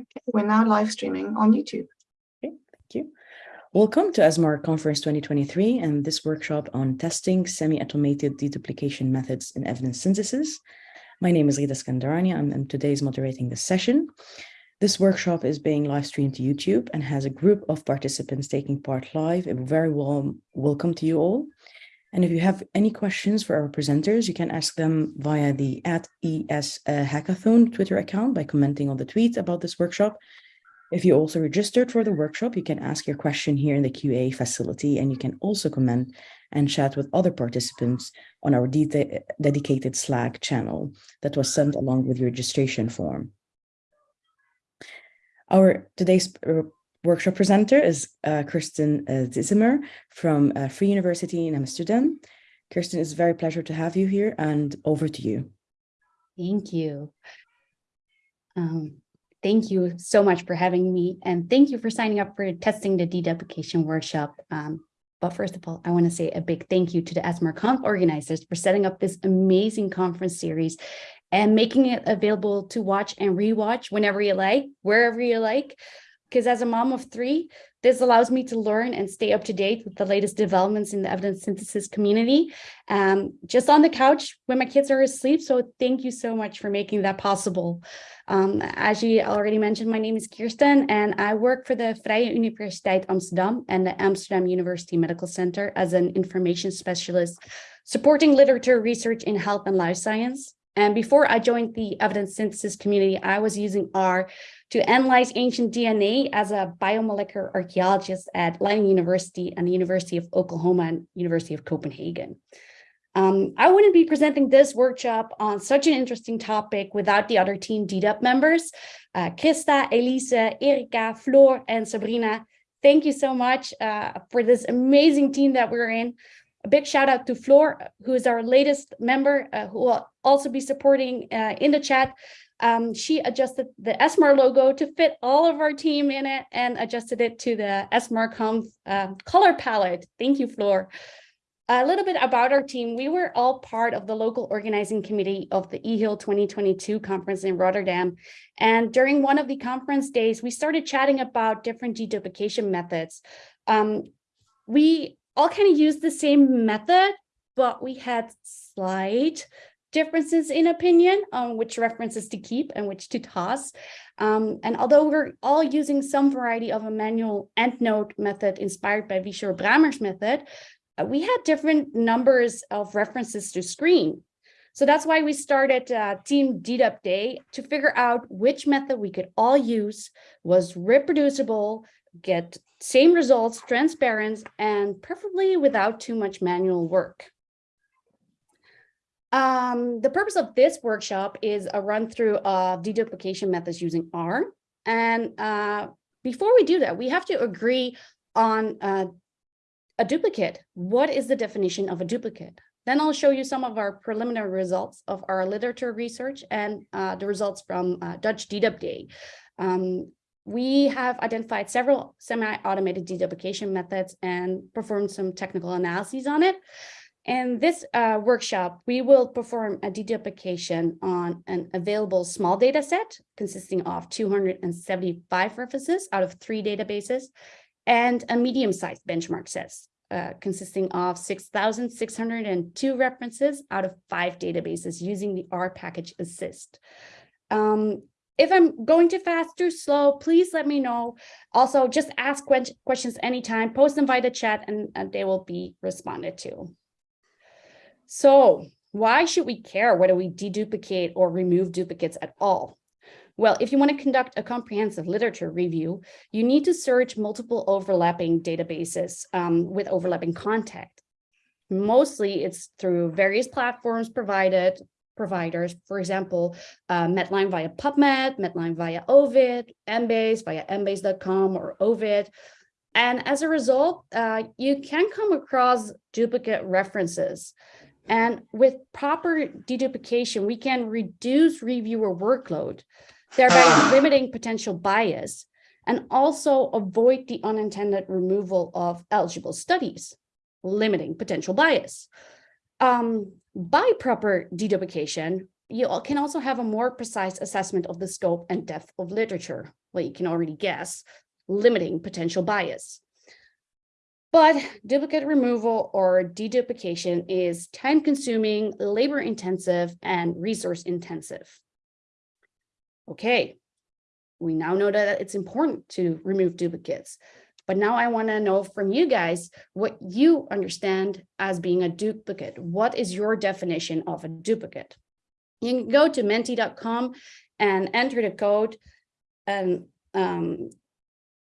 Okay, we're now live streaming on YouTube. Okay, thank you. Welcome to ESMAR Conference 2023 and this workshop on testing semi-automated deduplication methods in evidence synthesis. My name is Rita Skandarani. I'm, I'm today's moderating this session. This workshop is being live streamed to YouTube and has a group of participants taking part live. A very warm welcome to you all. And if you have any questions for our presenters, you can ask them via the at ES uh, Hackathon Twitter account by commenting on the tweet about this workshop. If you also registered for the workshop, you can ask your question here in the QA facility, and you can also comment and chat with other participants on our de dedicated Slack channel that was sent along with your registration form. Our today's uh, workshop presenter is uh, Kirsten uh, from uh, Free University in Amsterdam. Kirsten, it's a very pleasure to have you here and over to you. Thank you. Um, thank you so much for having me and thank you for signing up for testing the deduplication workshop. Um, but first of all, I want to say a big thank you to the ESMARConf organizers for setting up this amazing conference series and making it available to watch and rewatch whenever you like, wherever you like because as a mom of three, this allows me to learn and stay up to date with the latest developments in the evidence synthesis community, um, just on the couch when my kids are asleep. So thank you so much for making that possible. Um, as you already mentioned, my name is Kirsten and I work for the Vrije Universiteit Amsterdam and the Amsterdam University Medical Center as an information specialist, supporting literature research in health and life science. And before I joined the evidence synthesis community, I was using R to analyze ancient DNA as a biomolecular archaeologist at Leiden University and the University of Oklahoma and University of Copenhagen. Um, I wouldn't be presenting this workshop on such an interesting topic without the other team DDUP members, uh, Krista, Elisa, Erika, Floor, and Sabrina. Thank you so much uh, for this amazing team that we're in. A big shout out to Floor, who is our latest member, uh, who will also be supporting uh, in the chat. Um, she adjusted the ESMAR logo to fit all of our team in it and adjusted it to the ESMARConf uh, color palette. Thank you, Floor. A little bit about our team. We were all part of the local organizing committee of the EAHIL 2022 conference in Rotterdam. And during one of the conference days, we started chatting about different deduplication methods. Um, we all kind of used the same method, but we had slight differences in opinion on which references to keep and which to toss. Um, and although we're all using some variety of a manual EndNote method inspired by Wichor Bramer's method, uh, we had different numbers of references to screen. So that's why we started uh, Team DDUP Day to figure out which method we could all use, was reproducible, get same results, transparent, and preferably without too much manual work. Um, the purpose of this workshop is a run through of deduplication methods using R. And uh, before we do that, we have to agree on uh, a duplicate. What is the definition of a duplicate? Then I'll show you some of our preliminary results of our literature research and uh, the results from uh, Dutch DDUP Day. Um, we have identified several semi-automated deduplication methods and performed some technical analyses on it. In this uh, workshop, we will perform a deduplication on an available small data set consisting of 275 references out of three databases and a medium-sized benchmark set uh, consisting of 6,602 references out of five databases using the R package assist. Um, if I'm going too fast, too slow, please let me know. Also, just ask questions anytime, post them via the chat, and, and they will be responded to. So why should we care whether we deduplicate or remove duplicates at all? Well, if you want to conduct a comprehensive literature review, you need to search multiple overlapping databases um, with overlapping content. Mostly it's through various platforms provided providers, for example, uh, Medline via PubMed, Medline via Ovid, Embase via embase.com or Ovid. And as a result, uh, you can come across duplicate references. And with proper deduplication, we can reduce reviewer workload, thereby limiting potential bias, and also avoid the unintended removal of eligible studies, limiting potential bias. Um, by proper deduplication, you can also have a more precise assessment of the scope and depth of literature. Well, you can already guess, limiting potential bias. But duplicate removal or deduplication is time consuming, labor intensive, and resource intensive. Okay, we now know that it's important to remove duplicates. But now I want to know from you guys what you understand as being a duplicate. What is your definition of a duplicate? You can go to menti.com and enter the code. And um,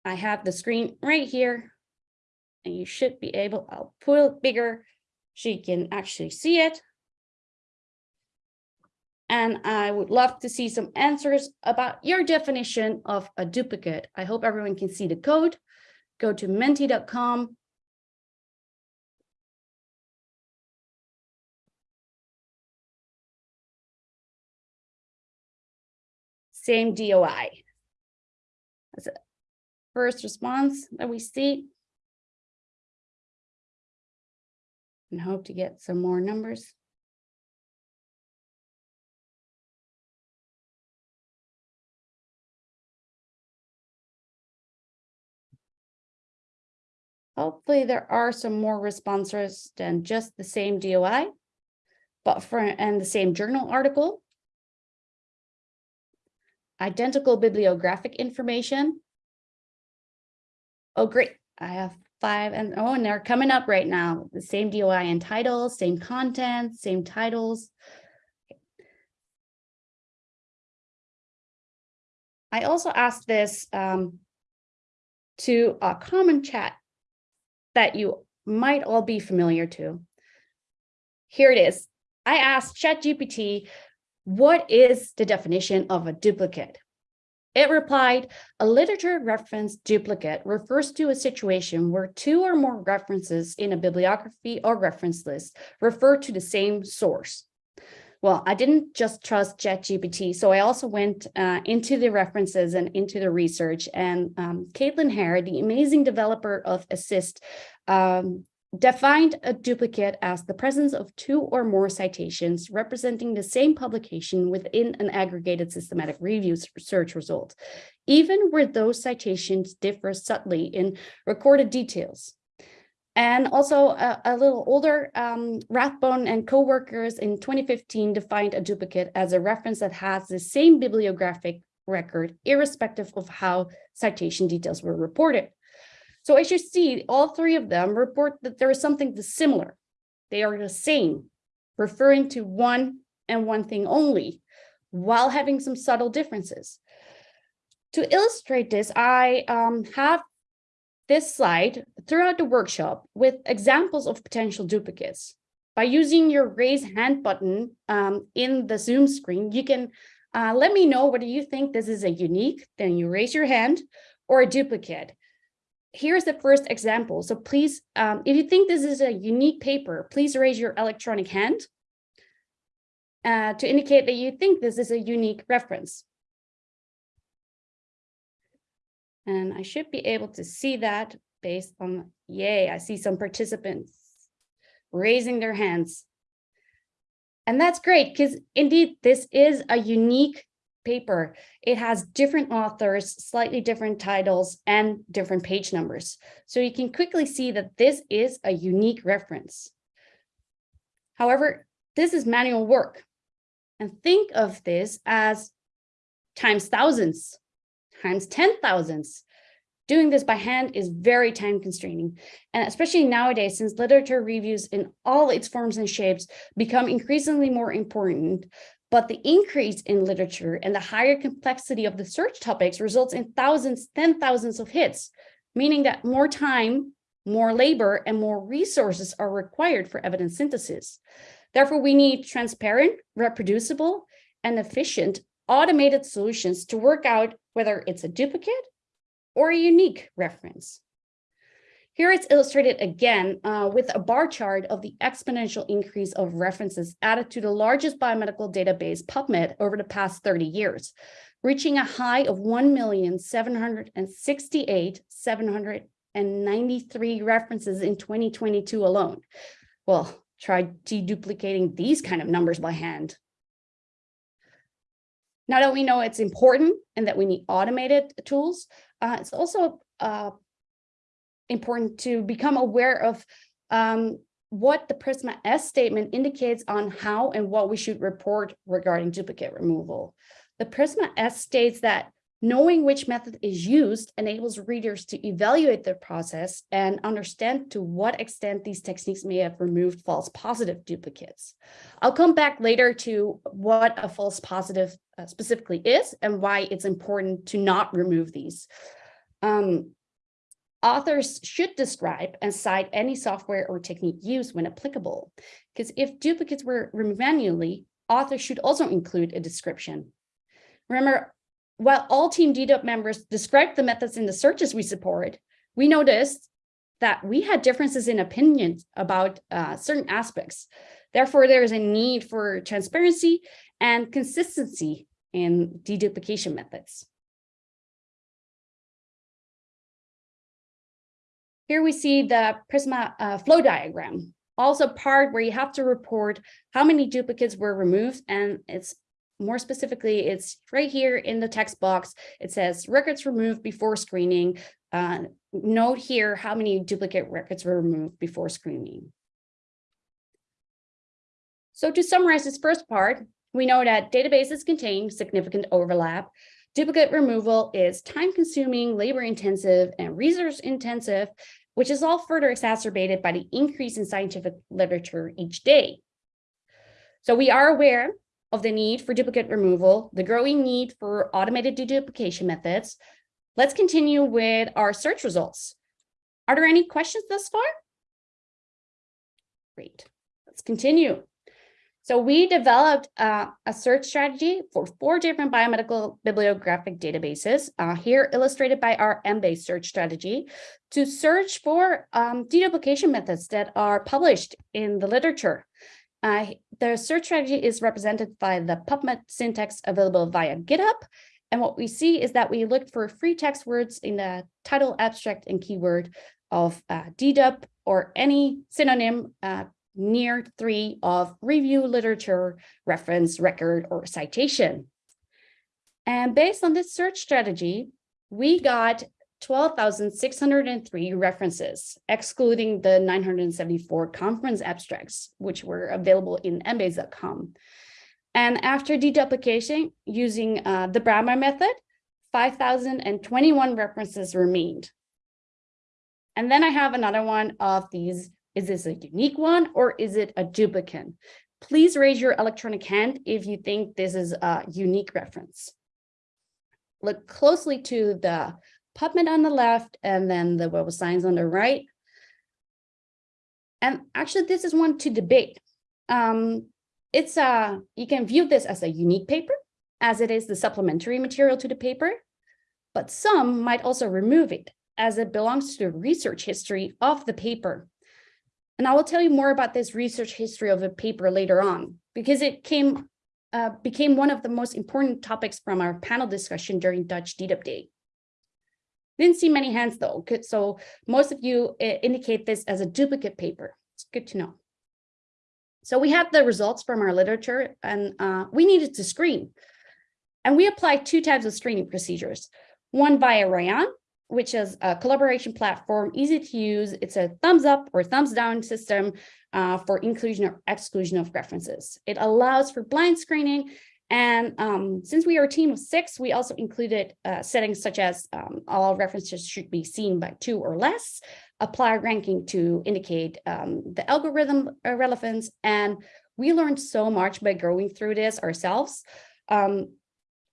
I have the screen right here. And you should be able, I'll pull it bigger so you can actually see it. And I would love to see some answers about your definition of a duplicate. I hope everyone can see the code. Go to menti.com. Same DOI. That's a first response that we see. And hope to get some more numbers. Hopefully there are some more responses than just the same DOI, but for, and the same journal article. Identical bibliographic information. Oh, great. I have five and oh, and they're coming up right now. The same DOI and titles, same content, same titles. I also asked this um, to a common chat that you might all be familiar to. Here it is. I asked ChatGPT, what is the definition of a duplicate? It replied, a literature reference duplicate refers to a situation where two or more references in a bibliography or reference list refer to the same source. Well, I didn't just trust ChatGPT, so I also went uh, into the references and into the research. And um, Kaitlyn Hair, the amazing developer of Assist, um, defined a duplicate as the presence of two or more citations representing the same publication within an aggregated systematic review search result, even where those citations differ subtly in recorded details. And also a, a little older, um, Rathbone and co-workers in 2015 defined a duplicate as a reference that has the same bibliographic record, irrespective of how citation details were reported. So as you see, all three of them report that there is something similar. They are the same, referring to one and one thing only, while having some subtle differences. To illustrate this, I um, have this slide throughout the workshop with examples of potential duplicates. By using your raise hand button um, in the Zoom screen, you can uh, let me know whether you think this is a unique, then you raise your hand, or a duplicate here's the first example. So please, um, if you think this is a unique paper, please raise your electronic hand uh, to indicate that you think this is a unique reference. And I should be able to see that based on, yay, I see some participants raising their hands. And that's great because indeed, this is a unique paper, it has different authors, slightly different titles, and different page numbers. So you can quickly see that this is a unique reference. However, this is manual work. And think of this as times thousands, times ten thousands. Doing this by hand is very time constraining. And especially nowadays, since literature reviews in all its forms and shapes become increasingly more important, but the increase in literature and the higher complexity of the search topics results in thousands, ten thousands of hits, meaning that more time, more labor, and more resources are required for evidence synthesis. Therefore, we need transparent, reproducible, and efficient automated solutions to work out whether it's a duplicate or a unique reference. Here it's illustrated again uh, with a bar chart of the exponential increase of references added to the largest biomedical database PubMed over the past 30 years, reaching a high of 1,768,793 references in 2022 alone. Well, try deduplicating these kind of numbers by hand. Now that we know it's important and that we need automated tools, uh, it's also uh, important to become aware of um, what the Prisma S statement indicates on how and what we should report regarding duplicate removal. The Prisma S states that knowing which method is used enables readers to evaluate the process and understand to what extent these techniques may have removed false positive duplicates. I'll come back later to what a false positive uh, specifically is and why it's important to not remove these. Um, authors should describe and cite any software or technique used when applicable, because if duplicates were removed manually, authors should also include a description. Remember, while all Team DDUP members described the methods in the searches we support, we noticed that we had differences in opinions about uh, certain aspects. Therefore, there is a need for transparency and consistency in deduplication methods. Here we see the Prisma uh, flow diagram, also part where you have to report how many duplicates were removed. And it's more specifically, it's right here in the text box. It says records removed before screening. Uh, note here how many duplicate records were removed before screening. So to summarize this first part, we know that databases contain significant overlap. Duplicate removal is time consuming, labor intensive, and resource intensive, which is all further exacerbated by the increase in scientific literature each day. So we are aware of the need for duplicate removal, the growing need for automated deduplication methods. Let's continue with our search results. Are there any questions thus far? Great, let's continue. So we developed uh, a search strategy for four different biomedical bibliographic databases, uh, here illustrated by our Embase search strategy, to search for um, deduplication methods that are published in the literature. Uh, the search strategy is represented by the PubMed syntax available via GitHub. And what we see is that we looked for free text words in the title, abstract, and keyword of uh, or any synonym uh, near three of review literature, reference, record, or citation. And based on this search strategy, we got 12,603 references, excluding the 974 conference abstracts, which were available in embase.com. And after deduplication using uh, the Bramer method, 5,021 references remained. And then I have another one of these is this a unique one or is it a duplicate? Please raise your electronic hand if you think this is a unique reference. Look closely to the PubMed on the left and then the Web of Science on the right. And actually, this is one to debate. Um, it's a, you can view this as a unique paper, as it is the supplementary material to the paper, but some might also remove it as it belongs to the research history of the paper. And I will tell you more about this research history of a paper later on, because it came uh, became one of the most important topics from our panel discussion during Dutch DDUP Day. Didn't see many hands though, so most of you uh, indicate this as a duplicate paper. It's good to know. So we had the results from our literature and uh, we needed to screen. And we applied two types of screening procedures, one via Rayyan, which is a collaboration platform, easy to use. It's a thumbs up or thumbs down system uh, for inclusion or exclusion of references. It allows for blind screening. And um, since we are a team of six, we also included uh, settings such as um, all references should be seen by two or less, apply ranking to indicate um, the algorithm relevance. And we learned so much by going through this ourselves. Um,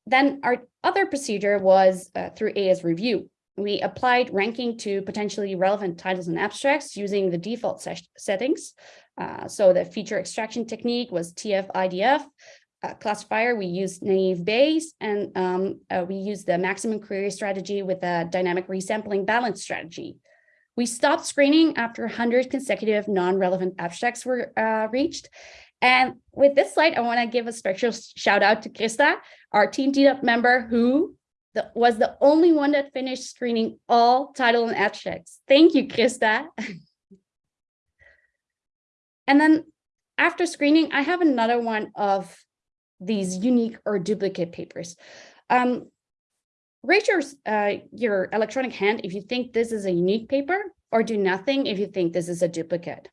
then our other procedure was uh, through ASReview. We applied ranking to potentially relevant titles and abstracts using the default settings. Uh, so the feature extraction technique was TF-IDF. Uh, classifier, we used naive Bayes, and um, uh, we used the maximum query strategy with a dynamic resampling balance strategy. We stopped screening after 100 consecutive non-relevant abstracts were uh, reached. And with this slide, I want to give a special shout out to Krista, our Team DDUP member who the, was the only one that finished screening all title and abstracts. Thank you, Krista. and then after screening, I have another one of these unique or duplicate papers. Um, raise your, uh, your electronic hand if you think this is a unique paper or do nothing if you think this is a duplicate.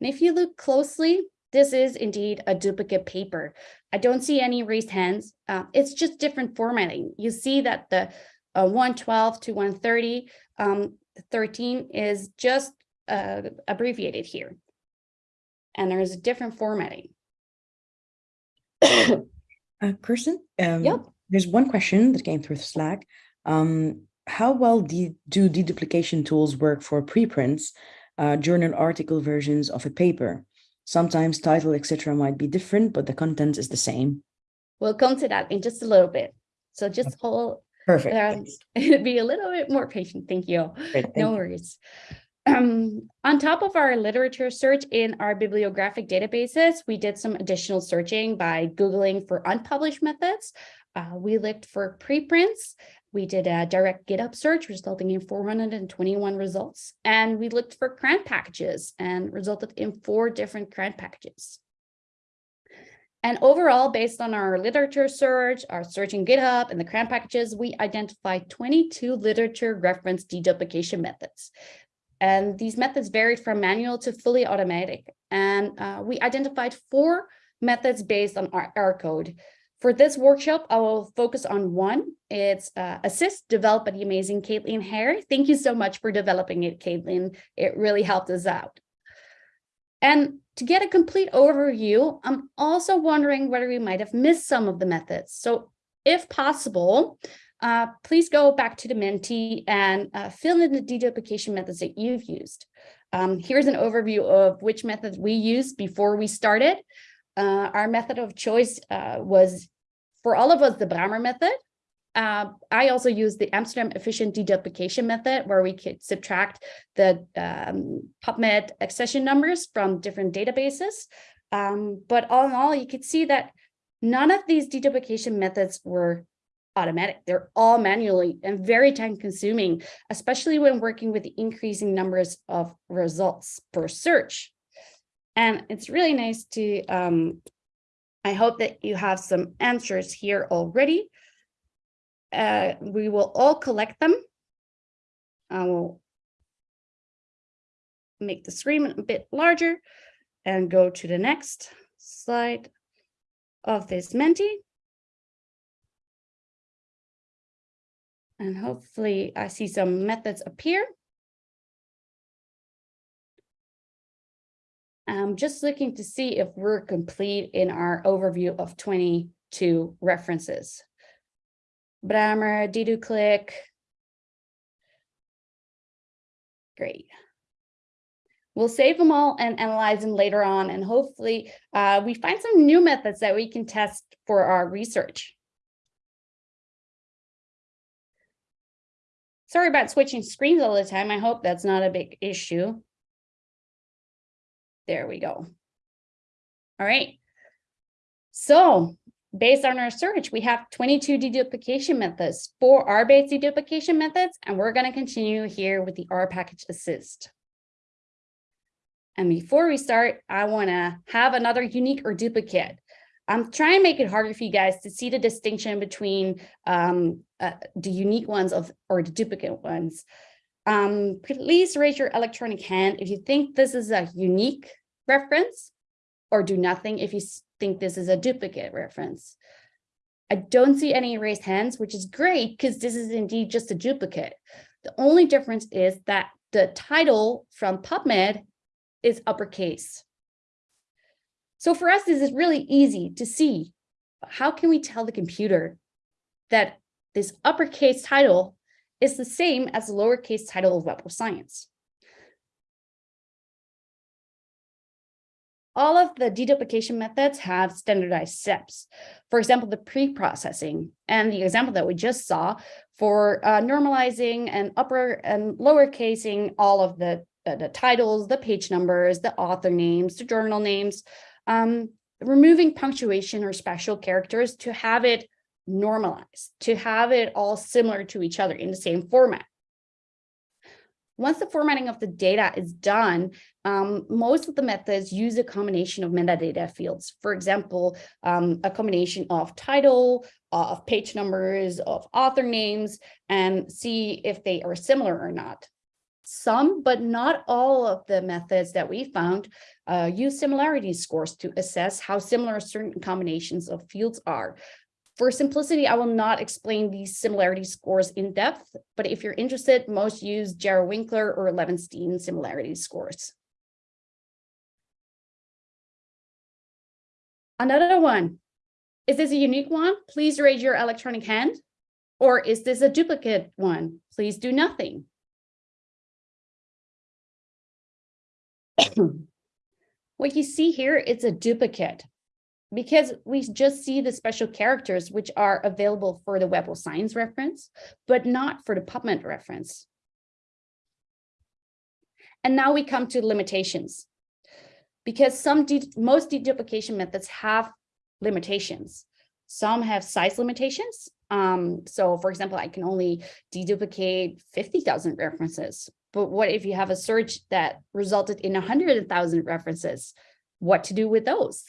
And if you look closely, this is indeed a duplicate paper. I don't see any raised hands. Uh, it's just different formatting. You see that the uh, 112 to 130, um, 13 is just uh, abbreviated here. And there's a different formatting. Uh, Kirsten, um, Yep. there's one question that came through Slack. Um, how well de- do deduplication tools work for preprints, uh, journal article versions of a paper? Sometimes title, etc., might be different, but the content is the same. We'll come to that in just a little bit. So just hold, Perfect. um, be a little bit more patient. Thank you. Great, thank No worries. Um, on top of our literature search in our bibliographic databases, we did some additional searching by Googling for unpublished methods. Uh, we looked for preprints. We did a direct GitHub search resulting in 421 results. And we looked for CRAN packages and resulted in four different CRAN packages. And overall, based on our literature search, our search in GitHub and the CRAN packages, we identified 22 literature reference deduplication methods. And these methods varied from manual to fully automatic. And uh, we identified four methods based on our, our code. For this workshop, I will focus on one. It's uh, Assist, developed by the amazing Kaitlyn Hair. Thank you so much for developing it, Kaitlyn. It really helped us out. And to get a complete overview, I'm also wondering whether we might have missed some of the methods. So if possible, uh, please go back to the Menti and uh, fill in the deduplication methods that you've used. Um, here's an overview of which method we used before we started. Uh, our method of choice uh, was, for all of us, the Bramer method. Uh, I also use the Amsterdam efficient deduplication method where we could subtract the um, PubMed accession numbers from different databases. Um, but all in all, you could see that none of these deduplication methods were automatic. They're all manually and very time consuming, especially when working with the increasing numbers of results per search. And it's really nice to, um, I hope that you have some answers here already. Uh, we will all collect them. I will make the screen a bit larger and go to the next slide of this Menti. And hopefully I see some methods appear. I'm just looking to see if we're complete in our overview of 22 references. Bramer, Deduklick. Great. We'll save them all and analyze them later on, and hopefully uh, we find some new methods that we can test for our research. Sorry about switching screens all the time. I hope that's not a big issue. There we go. All right. So based on our search, we have 22 deduplication methods, four R-based deduplication methods, and we're going to continue here with the R package assist. And before we start, I want to have another unique or duplicate. I'm trying to make it harder for you guys to see the distinction between um, uh, the unique ones of or the duplicate ones. Um, please raise your electronic hand if you think this is a unique reference or do nothing if you think this is a duplicate reference. I don't see any raised hands, which is great because this is indeed just a duplicate. The only difference is that the title from PubMed is uppercase. So for us, this is really easy to see. How can we tell the computer that this uppercase title is the same as the lowercase title of Web of Science? All of the deduplication methods have standardized steps. For example, the pre-processing and the example that we just saw for uh, normalizing and upper and lower casing all of the, the, the titles, the page numbers, the author names, the journal names, um, removing punctuation or special characters to have it normalized, to have it all similar to each other in the same format. Once the formatting of the data is done, um, most of the methods use a combination of metadata fields. For example, um, a combination of title, of page numbers, of author names, and see if they are similar or not. Some, but not all of the methods that we found uh, use similarity scores to assess how similar certain combinations of fields are. For simplicity, I will not explain these similarity scores in depth, but if you're interested, most use Jaro-Winkler or Levenshtein similarity scores. Another one. Is this a unique one? Please raise your electronic hand. Or is this a duplicate one? Please do nothing. what you see here, it's a duplicate because we just see the special characters which are available for the Web of Science reference, but not for the PubMed reference. And now we come to limitations. Because some de most deduplication methods have limitations. Some have size limitations. Um, so for example, I can only deduplicate 50,000 references. But what if you have a search that resulted in 100,000 references? What to do with those?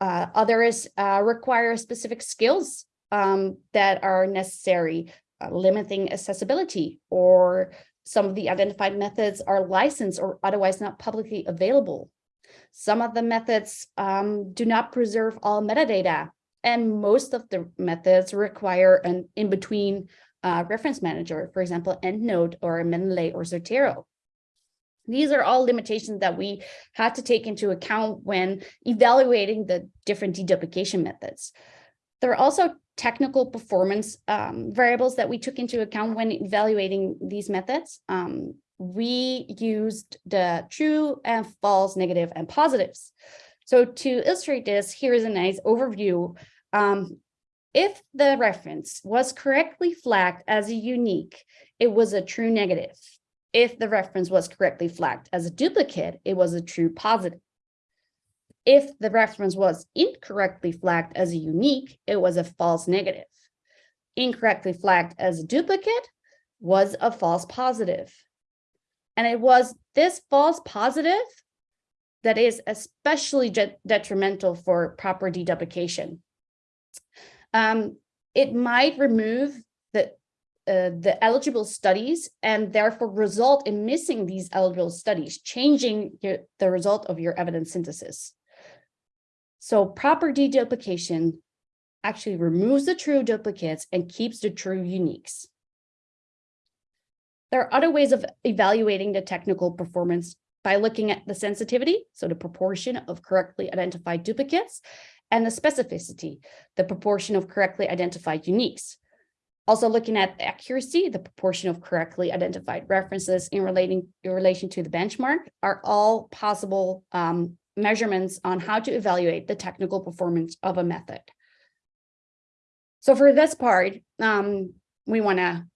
Uh, others uh, require specific skills um, that are necessary, uh, limiting accessibility, or some of the identified methods are licensed or otherwise not publicly available. Some of the methods um, do not preserve all metadata, and most of the methods require an in-between uh, reference manager, for example, EndNote or Mendeley or Zotero. These are all limitations that we had to take into account when evaluating the different deduplication methods. There are also technical performance um, variables that we took into account when evaluating these methods. Um, we used the true and false, negative, and positives. So to illustrate this, here is a nice overview. Um, if the reference was correctly flagged as a unique, it was a true negative if the reference was correctly flagged as a duplicate, it was a true positive. If the reference was incorrectly flagged as a unique, it was a false negative. Incorrectly flagged as a duplicate was a false positive. And it was this false positive that is especially detrimental for proper deduplication. Um, it might remove uh, the eligible studies and therefore result in missing these eligible studies, changing your, the result of your evidence synthesis. So proper deduplication actually removes the true duplicates and keeps the true uniques. There are other ways of evaluating the technical performance by looking at the sensitivity, so the proportion of correctly identified duplicates, and the specificity, the proportion of correctly identified uniques. Also looking at the accuracy, the proportion of correctly identified references in relating in relation to the benchmark are all possible um, measurements on how to evaluate the technical performance of a method. So for this part, um, we want to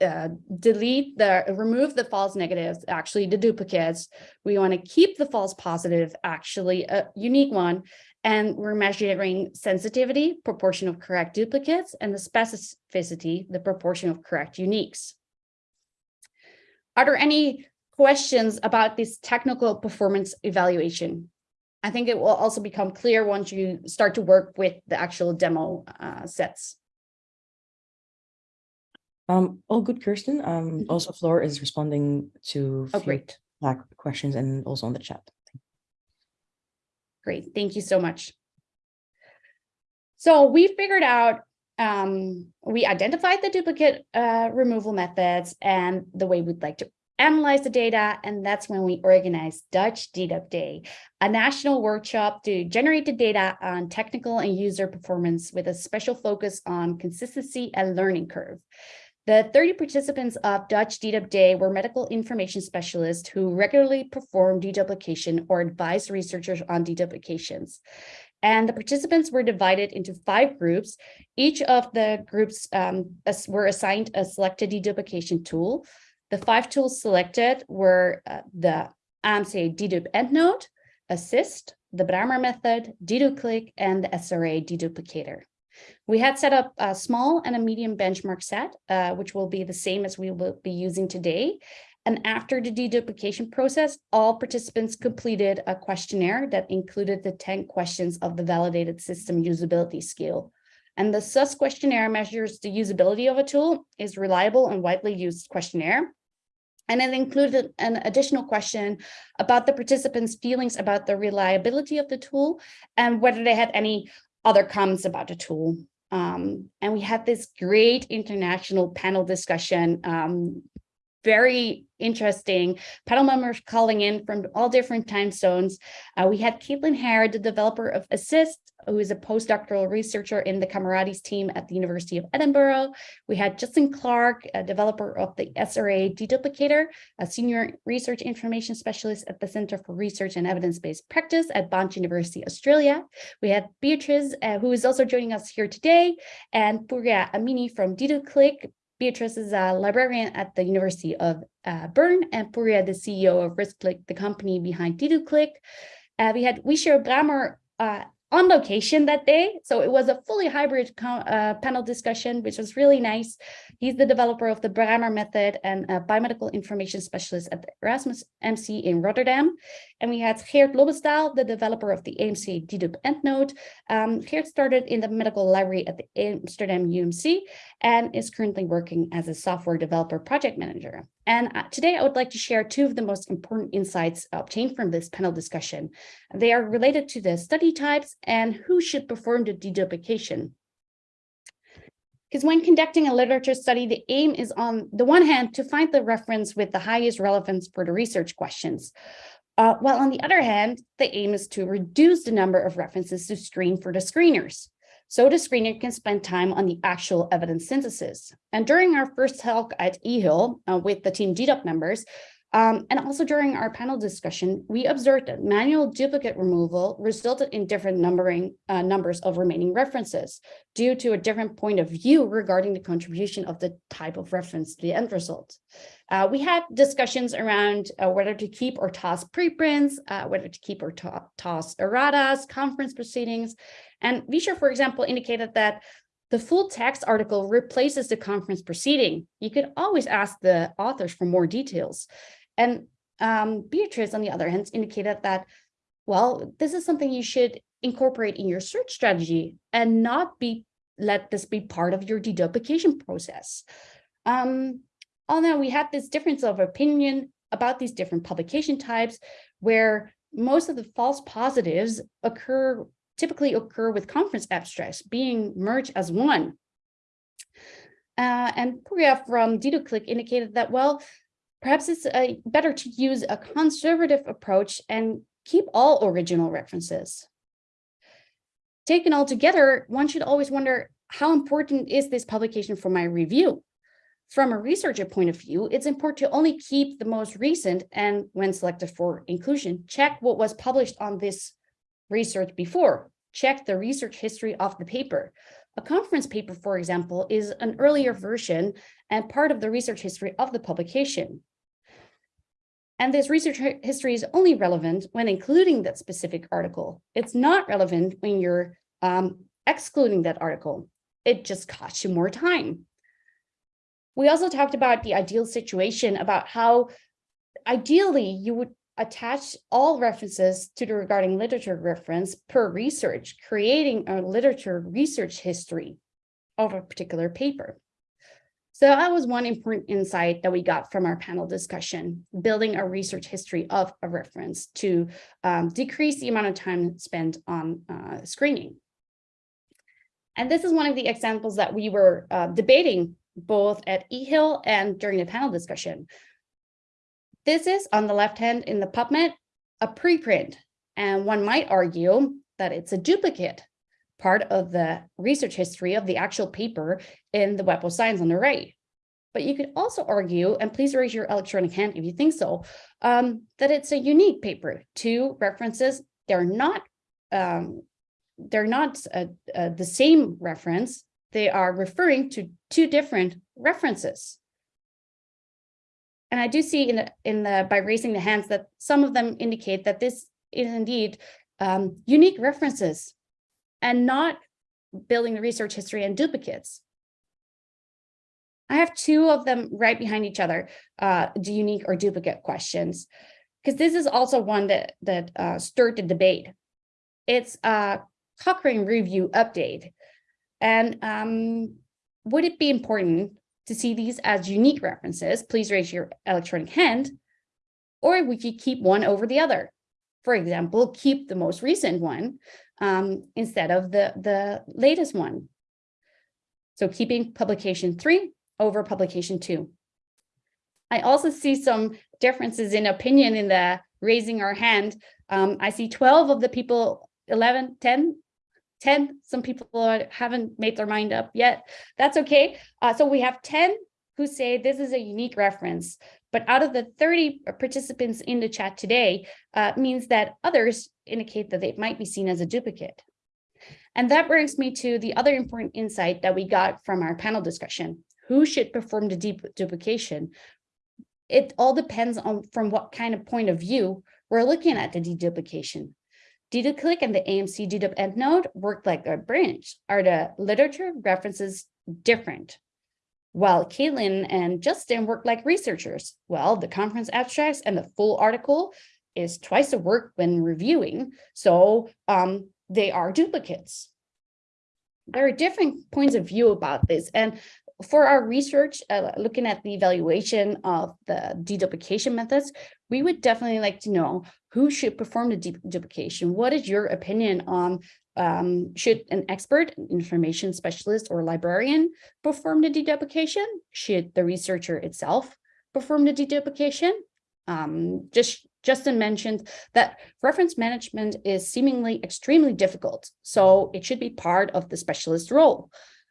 uh, delete the remove the false negatives, actually the duplicates. We want to keep the false positive, actually a unique one, and we're measuring sensitivity, proportion of correct duplicates, and the specificity, the proportion of correct uniques. Are there any questions about this technical performance evaluation? I think it will also become clear once you start to work with the actual demo uh, sets. Um, all good, Kirsten. Um, Mhm. also Floor is responding to Oh, great. Questions and also on the chat. Great, thank you so much. So we figured out, um, we identified the duplicate uh, removal methods and the way we'd like to analyze the data, and that's when we organized Dutch DDUP Day, a national workshop to generate the data on technical and user performance with a special focus on consistency and learning curve. The 30 participants of Dutch DDUP Day were medical information specialists who regularly perform deduplication or advise researchers on deduplications. And the participants were divided into five groups. Each of the groups um, were assigned a selected deduplication tool. The five tools selected were uh, the AMC dedup EndNote, Assist, the Bramer method, Deduklick, and the SRA deduplicator. We had set up a small and a medium benchmark set, uh, which will be the same as we will be using today. And after the deduplication process, all participants completed a questionnaire that included the 10 questions of the validated system usability scale. And the SUS questionnaire measures the usability of a tool, is reliable and widely used questionnaire. And it included an additional question about the participants' feelings about the reliability of the tool and whether they had any other comments about the tool. Um, and we had this great international panel discussion um, very interesting panel members calling in from all different time zones. Uh, we had Kaitlyn Hair, the developer of Assist, who is a postdoctoral researcher in the CAMARADES team at the University of Edinburgh. We had Justin Clark, a developer of the SRA deduplicator, a senior research information specialist at the Center for Research and Evidence-Based Practice at Bond University, Australia. We had Beatrice, uh, who is also joining us here today, and Purya Amini from Deduklick, Beatrice is a librarian at the University of uh, Bern and Purya, the CEO of Risklick, the company behind Deduklick. Uh, we had Wichor Bramer uh, on location that day. So it was a fully hybrid uh, panel discussion, which was really nice. He's the developer of the Bramer method and a biomedical information specialist at the Erasmus MC in Rotterdam. And we had Geert Lobbestaal, the developer of the AMC dedup EndNote. Um, Geert started in the medical library at the Amsterdam UMC and is currently working as a software developer project manager. And uh, today I would like to share two of the most important insights obtained from this panel discussion. They are related to the study types and who should perform the deduplication. Because when conducting a literature study, the aim is on the one hand to find the reference with the highest relevance for the research questions. Uh, while on the other hand, the aim is to reduce the number of references to screen for the screeners. So the screener can spend time on the actual evidence synthesis. And during our first talk at EAHIL uh, with the team DDUP members, um, and also during our panel discussion, we observed that manual duplicate removal resulted in different numbering uh, numbers of remaining references due to a different point of view regarding the contribution of the type of reference to the end result. Uh, we had discussions around uh, whether to keep or toss preprints, uh, whether to keep or to toss erratas, conference proceedings. And Wichor, for example, indicated that the full text article replaces the conference proceeding. You could always ask the authors for more details. And um, Beatrice, on the other hand, indicated that, well, this is something you should incorporate in your search strategy and not be let this be part of your deduplication process. Um, although we have this difference of opinion about these different publication types, where most of the false positives occur typically occur with conference abstracts being merged as one. Uh, and Purya from Deduklick indicated that, well, Perhaps it's better to use a conservative approach and keep all original references. Taken all together, one should always wonder, how important is this publication for my review? From a researcher point of view, it's important to only keep the most recent and when selected for inclusion, check what was published on this research before, check the research history of the paper. A conference paper, for example, is an earlier version and part of the research history of the publication. And this research history is only relevant when including that specific article. It's not relevant when you're um, excluding that article. It just costs you more time. We also talked about the ideal situation about how ideally you would attach all references to the regarding literature reference per research, creating a literature research history of a particular paper. So that was one important insight that we got from our panel discussion, building a research history of a reference to um, decrease the amount of time spent on uh, screening. And this is one of the examples that we were uh, debating both at EAHIL and during the panel discussion. This is on the left hand in the PubMed, a preprint, and one might argue that it's a duplicate part of the research history of the actual paper in the Web of Science on the right. But you could also argue, and please raise your electronic hand if you think so, um, that it's a unique paper. Two references, they're not, um, they're not uh, uh, the same reference. They are referring to two different references. And I do see in the, in the by raising the hands that some of them indicate that this is indeed um, unique references and not building the research history and duplicates. I have two of them right behind each other, uh, the unique or duplicate questions, because this is also one that that uh, stirred the debate. It's a Cochrane review update, and um, would it be important to see these as unique references? Please raise your electronic hand, or would you keep one over the other? For example, keep the most recent one um, instead of the the latest one. So keeping publication three over publication two. I also see some differences in opinion in the raising our hand. Um, I see 12 of the people, 11, 10, 10, some people are, haven't made their mind up yet. That's okay. Uh, so we have 10 who say this is a unique reference, but out of the 30 participants in the chat today uh, means that others indicate that they might be seen as a duplicate. And that brings me to the other important insight that we got from our panel discussion who should perform the deep duplication. It all depends on from what kind of point of view we're looking at the deduplication. Deduklick and the AMC dedup EndNote work like a branch. Are the literature references different? While Kaitlyn and Justin work like researchers. Well, the conference abstracts and the full article is twice the work when reviewing. So um, they are duplicates. There are different points of view about this. And for our research, uh, looking at the evaluation of the deduplication methods, we would definitely like to know who should perform the deduplication. What is your opinion on um, should an expert, information specialist or librarian perform the deduplication? Should the researcher itself perform the deduplication? Um, just Justin mentioned that reference management is seemingly extremely difficult, so it should be part of the specialist role.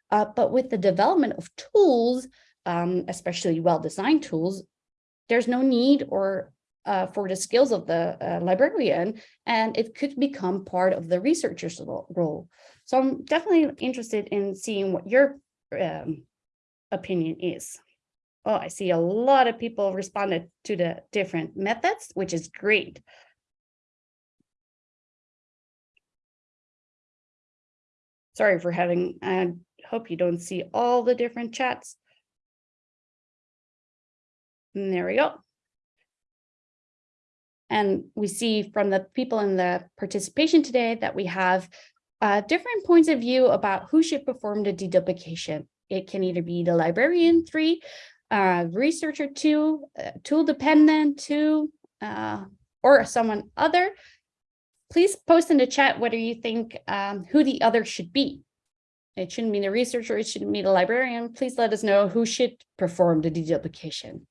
Uh, but with the development of tools, um, especially well-designed tools, there's no need or uh, for the skills of the uh, librarian, and it could become part of the researcher's role. So I'm definitely interested in seeing what your um, opinion is. Oh, I see a lot of people responded to the different methods, which is great. Sorry for having, I hope you don't see all the different chats. And there we go. And we see from the people in the participation today that we have uh, different points of view about who should perform the deduplication. It can either be the librarian three, uh, researcher two, uh, tool dependent two, uh, or someone other. Please post in the chat whether you think um, who the other should be. It shouldn't be the researcher, it shouldn't be the librarian. Please let us know who should perform the deduplication.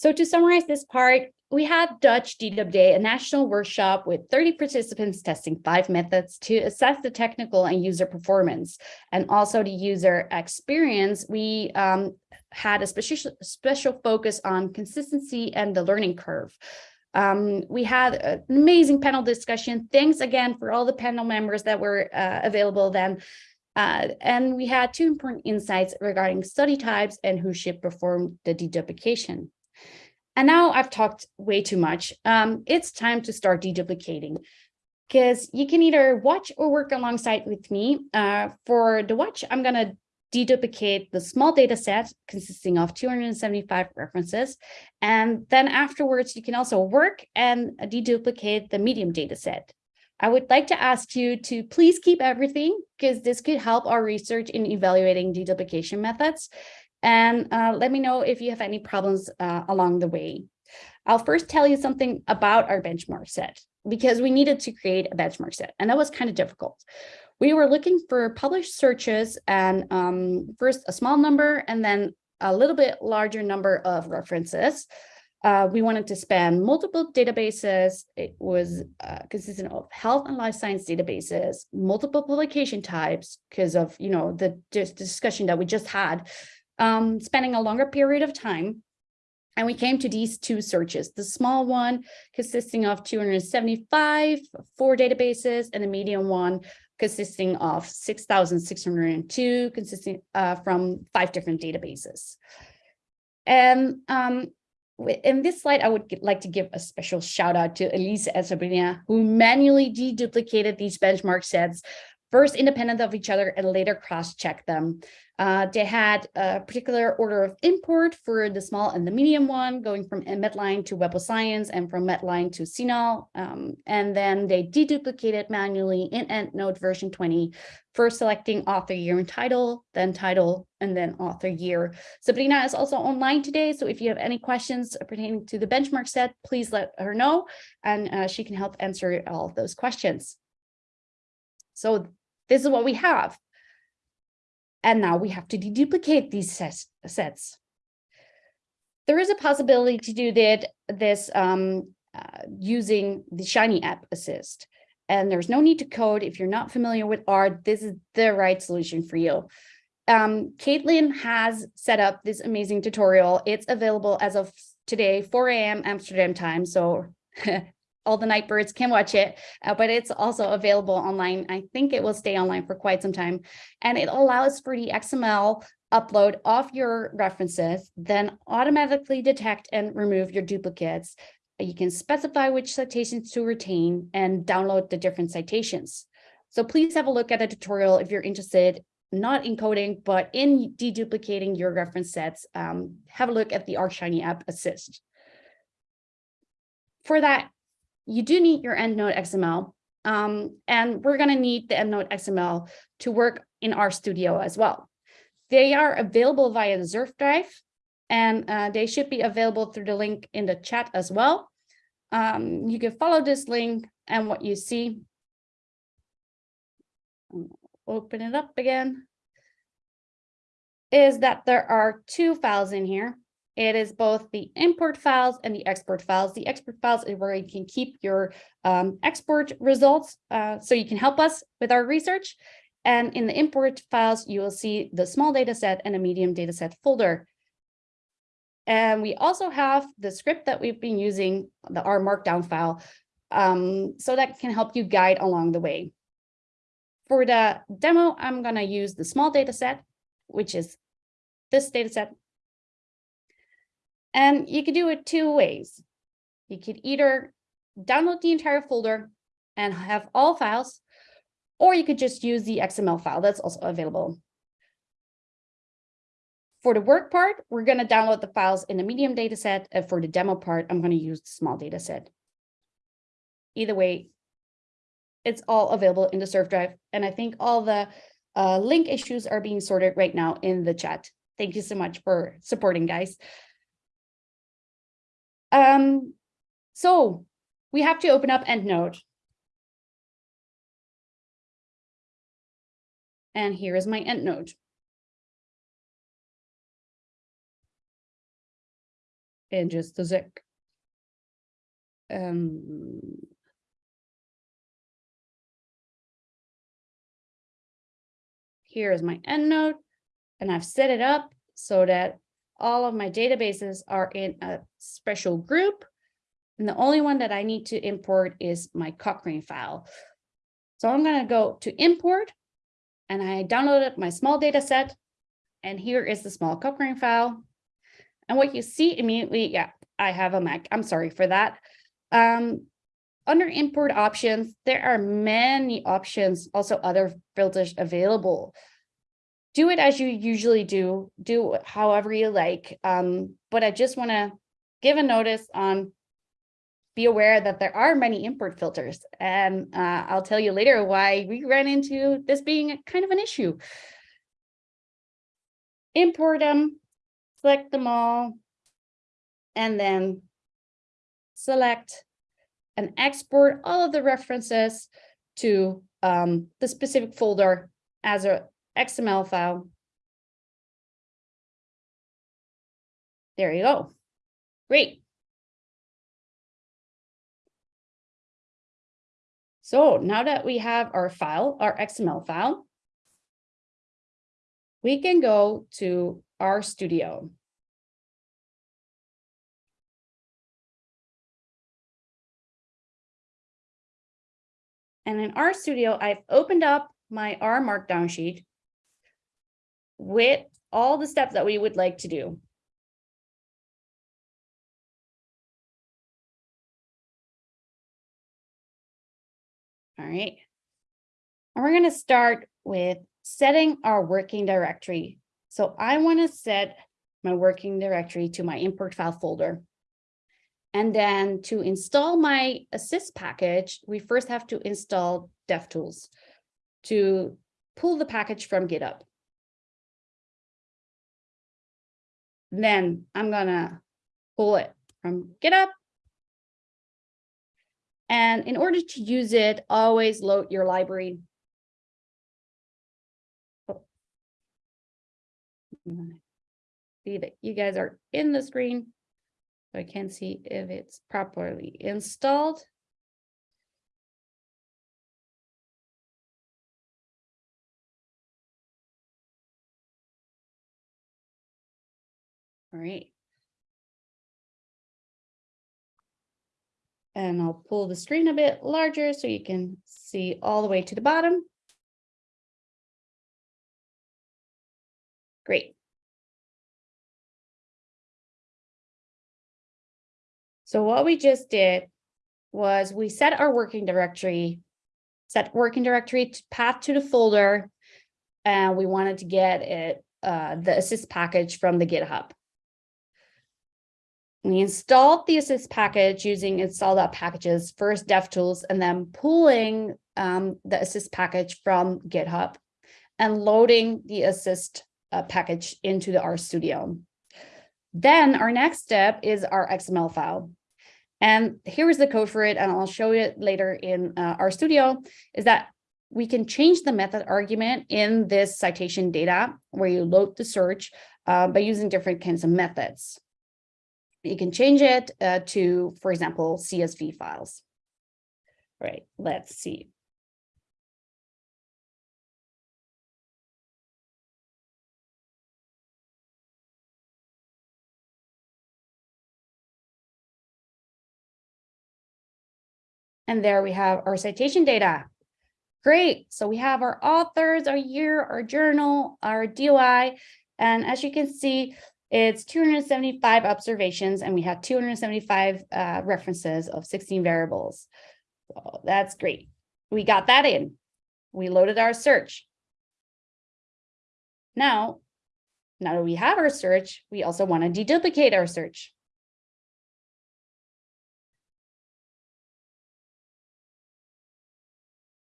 So to summarize this part, we had Dutch DDUP Day, a national workshop with 30 participants testing five methods to assess the technical and user performance and also the user experience. We um, had a special, special focus on consistency and the learning curve. Um, we had an amazing panel discussion. Thanks again for all the panel members that were uh, available then. Uh, and we had two important insights regarding study types and who should perform the deduplication. And now I've talked way too much. Um, it's time to start deduplicating because you can either watch or work alongside with me. Uh, for the watch, I'm going to deduplicate the small data set consisting of 275 references. And then afterwards, you can also work and deduplicate the medium data set. I would like to ask you to please keep everything because this could help our research in evaluating deduplication methods and uh, let me know if you have any problems uh, along the way. I'll first tell you something about our benchmark set because we needed to create a benchmark set and that was kind of difficult. We were looking for published searches and um, first a small number and then a little bit larger number of references. Uh, we wanted to span multiple databases. It was uh, consistent of health and life science databases, multiple publication types because of, you know, the discussion that we just had um, spending a longer period of time. And we came to these two searches, the small one consisting of 275, four databases, and the medium one consisting of 6,602, consisting uh, from five different databases. And um, in this slide, I would like to give a special shout out to Elisa and Sabrina, who manually deduplicated these benchmark sets, first independent of each other and later cross-check them. Uh, they had a particular order of import for the small and the medium one, going from Medline to Web of Science and from Medline to CINAHL. Um, and then they deduplicated manually in EndNote version 20, first selecting author year and title, then title, and then author year. Sabrina is also online today, so if you have any questions pertaining to the benchmark set, please let her know, and uh, she can help answer all those questions. So this is what we have. And now we have to deduplicate these sets. There is a possibility to do that, this um, uh, using the Shiny app ASySD. And there's no need to code. If you're not familiar with R, this is the right solution for you. Um, Kaitlyn has set up this amazing tutorial. It's available as of today, 4 a.m. Amsterdam time. So all the night birds can watch it, uh, but it's also available online. I think it will stay online for quite some time. And it allows for the XML upload of your references, then automatically detect and remove your duplicates. You can specify which citations to retain and download the different citations. So please have a look at the tutorial if you're interested, not in coding, but in deduplicating your reference sets. Um, have a look at the R Shiny app ASySD. For that, you do need your EndNote XML. Um, and we're going to need the EndNote XML to work in RStudio as well. They are available via the Surf drive, and uh, they should be available through the link in the chat as well. Um, you can follow this link and what you see. Open it up again. Is that there are two files in here. It is both the import files and the export files. The export files is where you can keep your um, export results uh, so you can help us with our research. And in the import files, you will see the small data set and a medium data set folder. And we also have the script that we've been using, the R markdown file, um, so that can help you guide along the way. For the demo, I'm going to use the small data set, which is this data set. And you could do it two ways. You could either download the entire folder and have all files, or you could just use the XML file that's also available. For the work part, we're going to download the files in the medium data set. And for the demo part, I'm going to use the small data set. Either way, it's all available in the Surf drive. And I think all the uh, link issues are being sorted right now in the chat. Thank you so much for supporting, guys. Um, so we have to open up EndNote. And here is my EndNote. In just a sec. Um, here is my EndNote, and I've set it up so that all of my databases are in a special group. And the only one that I need to import is my Cochrane file. So I'm going to go to import and I downloaded my small data set. And here is the small Cochrane file. And what you see immediately, yeah, I have a Mac. I'm sorry for that. Um, under import options, there are many options, also other filters available do it as you usually do, do however you like. Um, but I just want to give a notice on be aware that there are many import filters and uh, I'll tell you later why we ran into this being kind of an issue. Import them, select them all, and then select and export all of the references to um, the specific folder as a XML file. There you go. Great. So now that we have our file, our XML file, we can go to RStudio. And in RStudio, I've opened up my R Markdown sheet with all the steps that we would like to do. All right. And we're going to start with setting our working directory. So I want to set my working directory to my import file folder. And then to install my ASySD package, we first have to install DevTools to pull the package from GitHub. Then I'm gonna pull it from GitHub. And in order to use it, always load your library. See that you guys are in the screen. So I can't see if it's properly installed. All right. And I'll pull the screen a bit larger so you can see all the way to the bottom. Great. So what we just did was we set our working directory, set working directory to path to the folder, and we wanted to get it, uh, the ASySD package from the GitHub. We installed the ASySD package using install packages, first DevTools, and then pulling um, the ASySD package from GitHub and loading the ASySD uh, package into the RStudio. Then our next step is our XML file. And here is the code for it, and I'll show it later in uh, RStudio, is that we can change the method argument in this citation data where you load the search uh, by using different kinds of methods. You can change it uh, to, for example, CSV files. All right, let's see. And there we have our citation data. Great. So we have our authors, our year, our journal, our DOI. And as you can see, it's 275 observations and we have 275 uh, references of 16 variables. So that's great. We got that in. We loaded our search. Now, now that we have our search, we also want to deduplicate our search.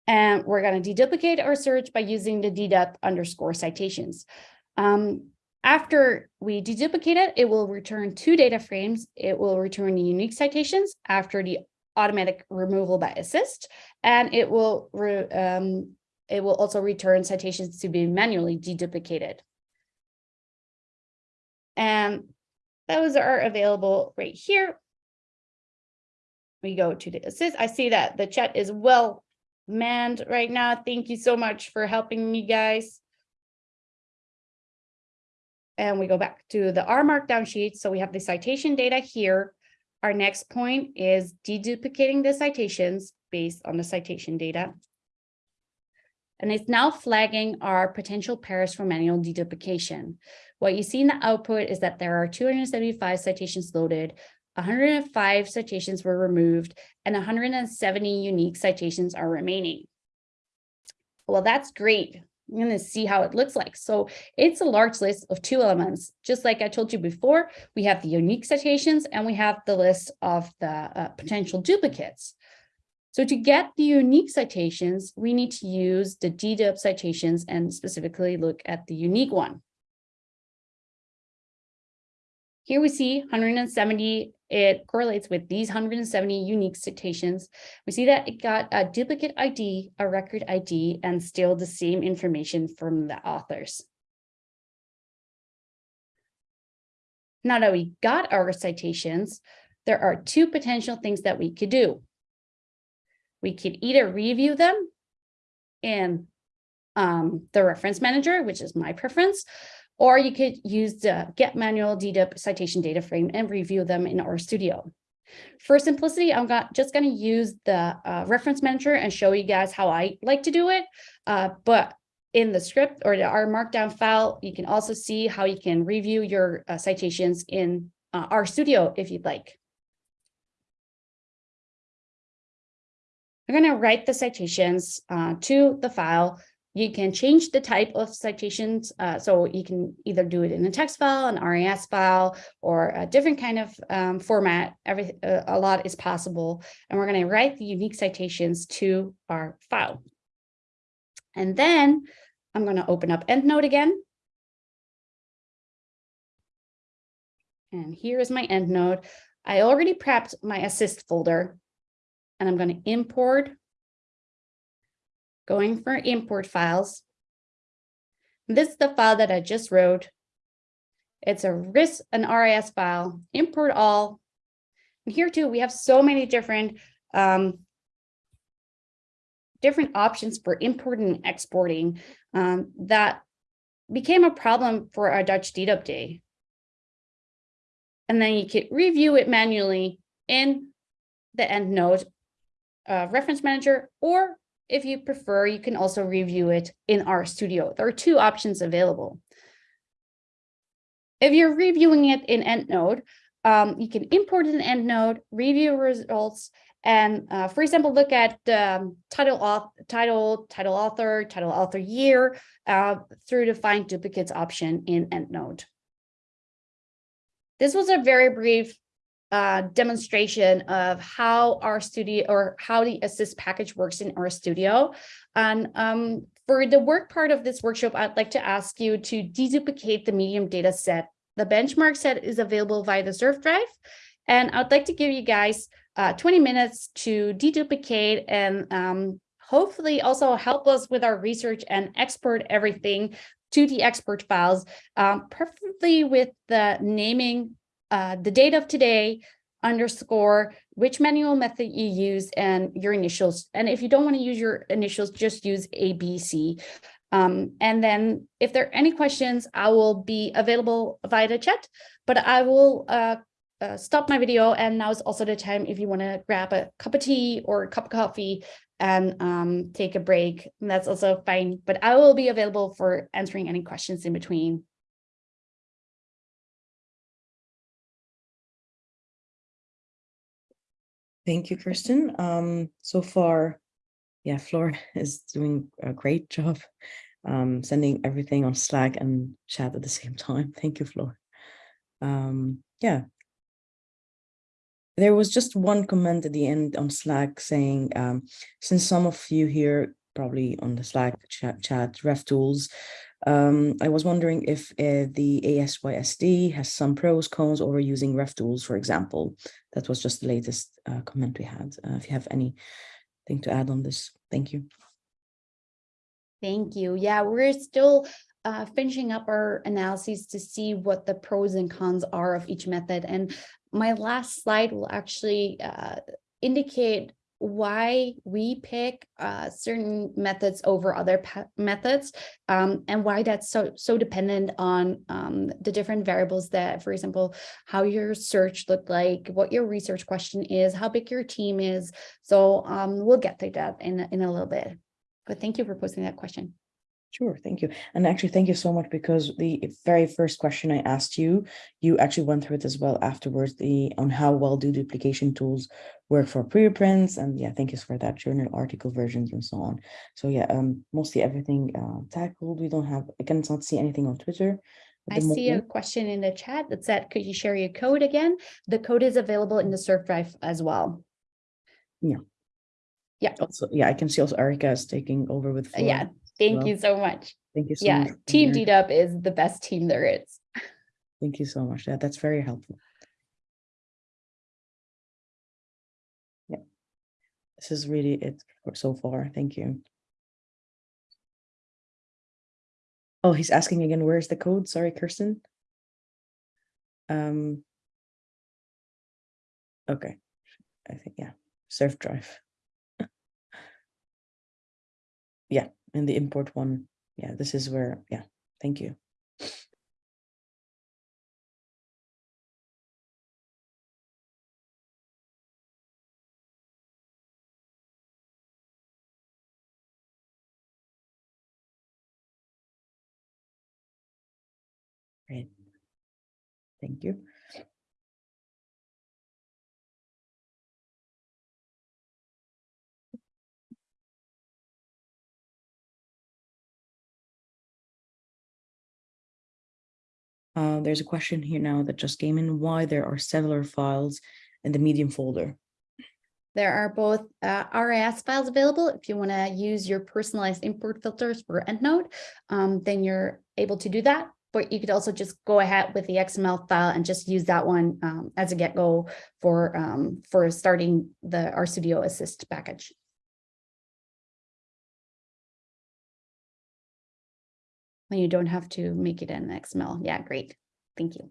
And we're going to deduplicate our search by using the dedup underscore citations. Um, after we deduplicate it, it will return two data frames. It will return the unique citations after the automatic removal by ASySD, and it will um, it will also return citations to be manually deduplicated. And those are available right here. We go to the ASySD. I see that the chat is well manned right now. Thank you so much for helping me, guys. And we go back to the R markdown sheet. So we have the citation data here. Our next point is deduplicating the citations based on the citation data. And it's now flagging our potential pairs for manual deduplication. What you see in the output is that there are 275 citations loaded, 105 citations were removed, and 170 unique citations are remaining. Well, that's great. I'm going to see how it looks like. So it's a large list of two elements. Just like I told you before, we have the unique citations and we have the list of the uh, potential duplicates. So to get the unique citations, we need to use the dedup citations and specifically look at the unique one. Here we see 170, it correlates with these 170 unique citations. We see that it got a duplicate ID, a record ID, and still the same information from the authors. Now that we got our citations, there are two potential things that we could do. We could either review them in um, the reference manager, which is my preference, or you could use the get manual dedup citation data frame and review them in RStudio. For simplicity, I'm got, just going to use the uh, reference manager and show you guys how I like to do it. Uh, but in the script or the R markdown file, you can also see how you can review your uh, citations in uh, RStudio if you'd like. I'm going to write the citations uh, to the file. You can change the type of citations. Uh, so you can either do it in a text file, an RIS file, or a different kind of um, format. Every, uh, a lot is possible. And we're going to write the unique citations to our file. And then I'm going to open up EndNote again. And here is my EndNote. I already prepped my ASySD folder and I'm going to import, going for import files. This is the file that I just wrote. It's a RIS, an RIS file, import all. And here too, we have so many different um, different options for importing and exporting um, that became a problem for our Dutch DDUP day. And then you could review it manually in the EndNote uh, reference manager, or if you prefer, you can also review it in RStudio. There are two options available. If you're reviewing it in EndNote, um, you can import it in EndNote, review results, and uh, for example, look at um, title, author, title, title author, title author year uh, through the find duplicates option in EndNote. This was a very brief uh, demonstration of how RStudio or how the ASySD package works in RStudio. And um, for the work part of this workshop, I'd like to ask you to deduplicate the medium data set. The benchmark set is available via the Surf drive. And I'd like to give you guys uh, 20 minutes to deduplicate and um, hopefully also help us with our research and export everything to the export files, um, preferably with the naming uh, the date of today, underscore, which manual method you use and your initials. And if you don't want to use your initials, just use ABC. Um, and then if there are any questions, I will be available via the chat, but I will uh, uh, stop my video. And now is also the time if you want to grab a cup of tea or a cup of coffee and um, take a break. And that's also fine, but I will be available for answering any questions in between. Thank you, Kirsten. Um, so far, yeah, Floor is doing a great job um, sending everything on Slack and chat at the same time. Thank you, Floor. Um, yeah. There was just one comment at the end on Slack saying, um, since some of you here probably on the Slack chat, chat revtools um, I was wondering if uh, the ASYSD has some pros, cons over using revtools, for example. That was just the latest uh, comment we had. Uh, if you have anything to add on this, thank you. Thank you. Yeah, we're still uh, finishing up our analyses to see what the pros and cons are of each method. And my last slide will actually uh, indicate why we pick uh, certain methods over other methods um, and why that's so so dependent on um, the different variables that, for example, how your search looked like, what your research question is, how big your team is. So um, we'll get to that in, in a little bit. But thank you for posting that question. Sure, thank you. And actually, thank you so much because the very first question I asked you, you actually went through it as well afterwards, the on how well do duplication tools work for preprints. And yeah, thank you for that journal article versions and so on. So yeah, um, mostly everything uh, tackled. We don't have, I cannot see anything on Twitter. I see a question in the chat that said, could you share your code again? The code is available in the Surf drive as well. Yeah. Yeah. Also, yeah, I can see also Erica is taking over with. Flora. Yeah, Thank well. you so much. Thank you so yeah, much. Team DDUP is the best team there is. Thank you so much. Yeah, that's very helpful. Yeah, this is really it so far. Thank you. Oh, he's asking again, where's the code? Sorry, Kirsten. Um, okay, I think, yeah, surf drive. yeah, and the import one. Yeah, this is where, yeah, thank you. Great. Thank you. Uh, there's a question here now that just came in, why there are several files in the medium folder. There are both uh, RIS files available. If you want to use your personalized import filters for EndNote, um, then you're able to do that. But you could also just go ahead with the XML file and just use that one um, as a get-go for um, for starting the RStudio ASySD package. And you don't have to make it in XML. Yeah, great. Thank you.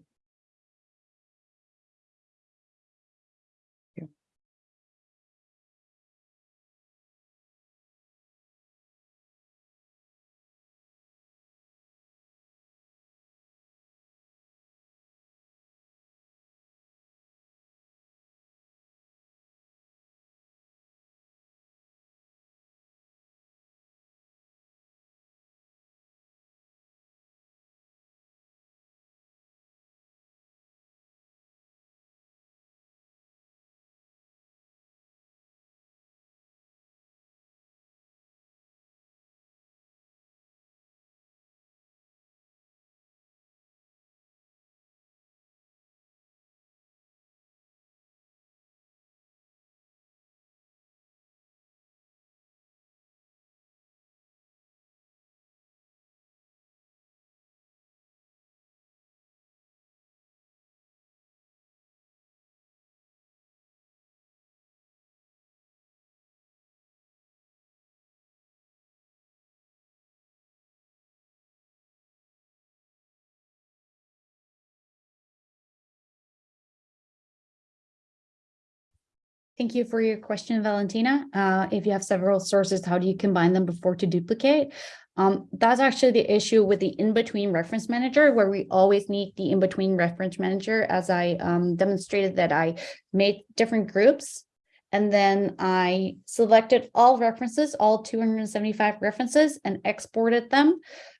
Thank you for your question, Valentina. Uh, if you have several sources, how do you combine them before to duplicate? Um, that's actually the issue with the in-between reference manager, where we always need the in-between reference manager, as I um, demonstrated that I made different groups. And then I selected all references, all 275 references, and exported them.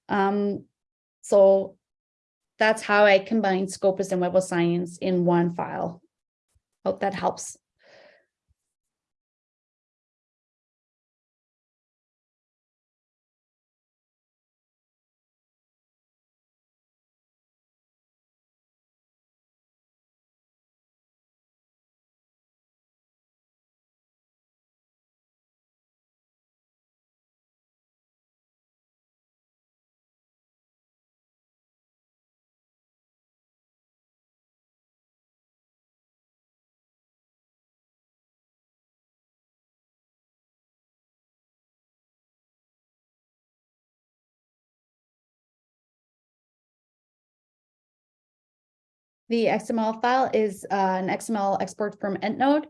Um, so that's how I combine Scopus and Web of Science in one file. Hope that helps. The XML file is uh, an XML export from EndNote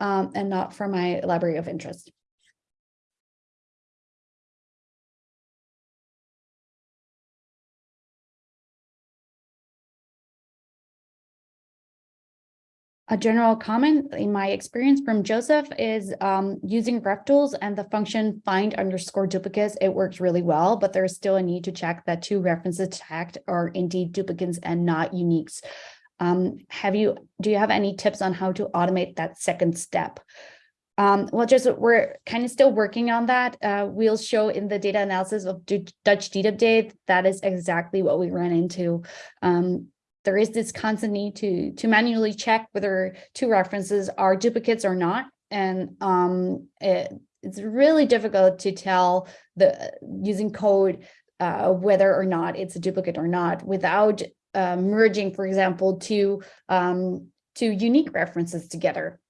um, and not from my library of interest. A general comment in my experience from Joseph is um, using revtools and the function find underscore duplicates. It works really well, but there's still a need to check that two references tagged are indeed duplicates and not uniques. Um, have you, do you have any tips on how to automate that second step? Um, well, just we're kind of still working on that. Uh, we'll show in the data analysis of Dutch DDUP that is exactly what we ran into. Um, there is this constant need to, to manually check whether two references are duplicates or not. And um, it, it's really difficult to tell the using code uh, whether or not it's a duplicate or not without uh, merging, for example, two, um, two unique references together.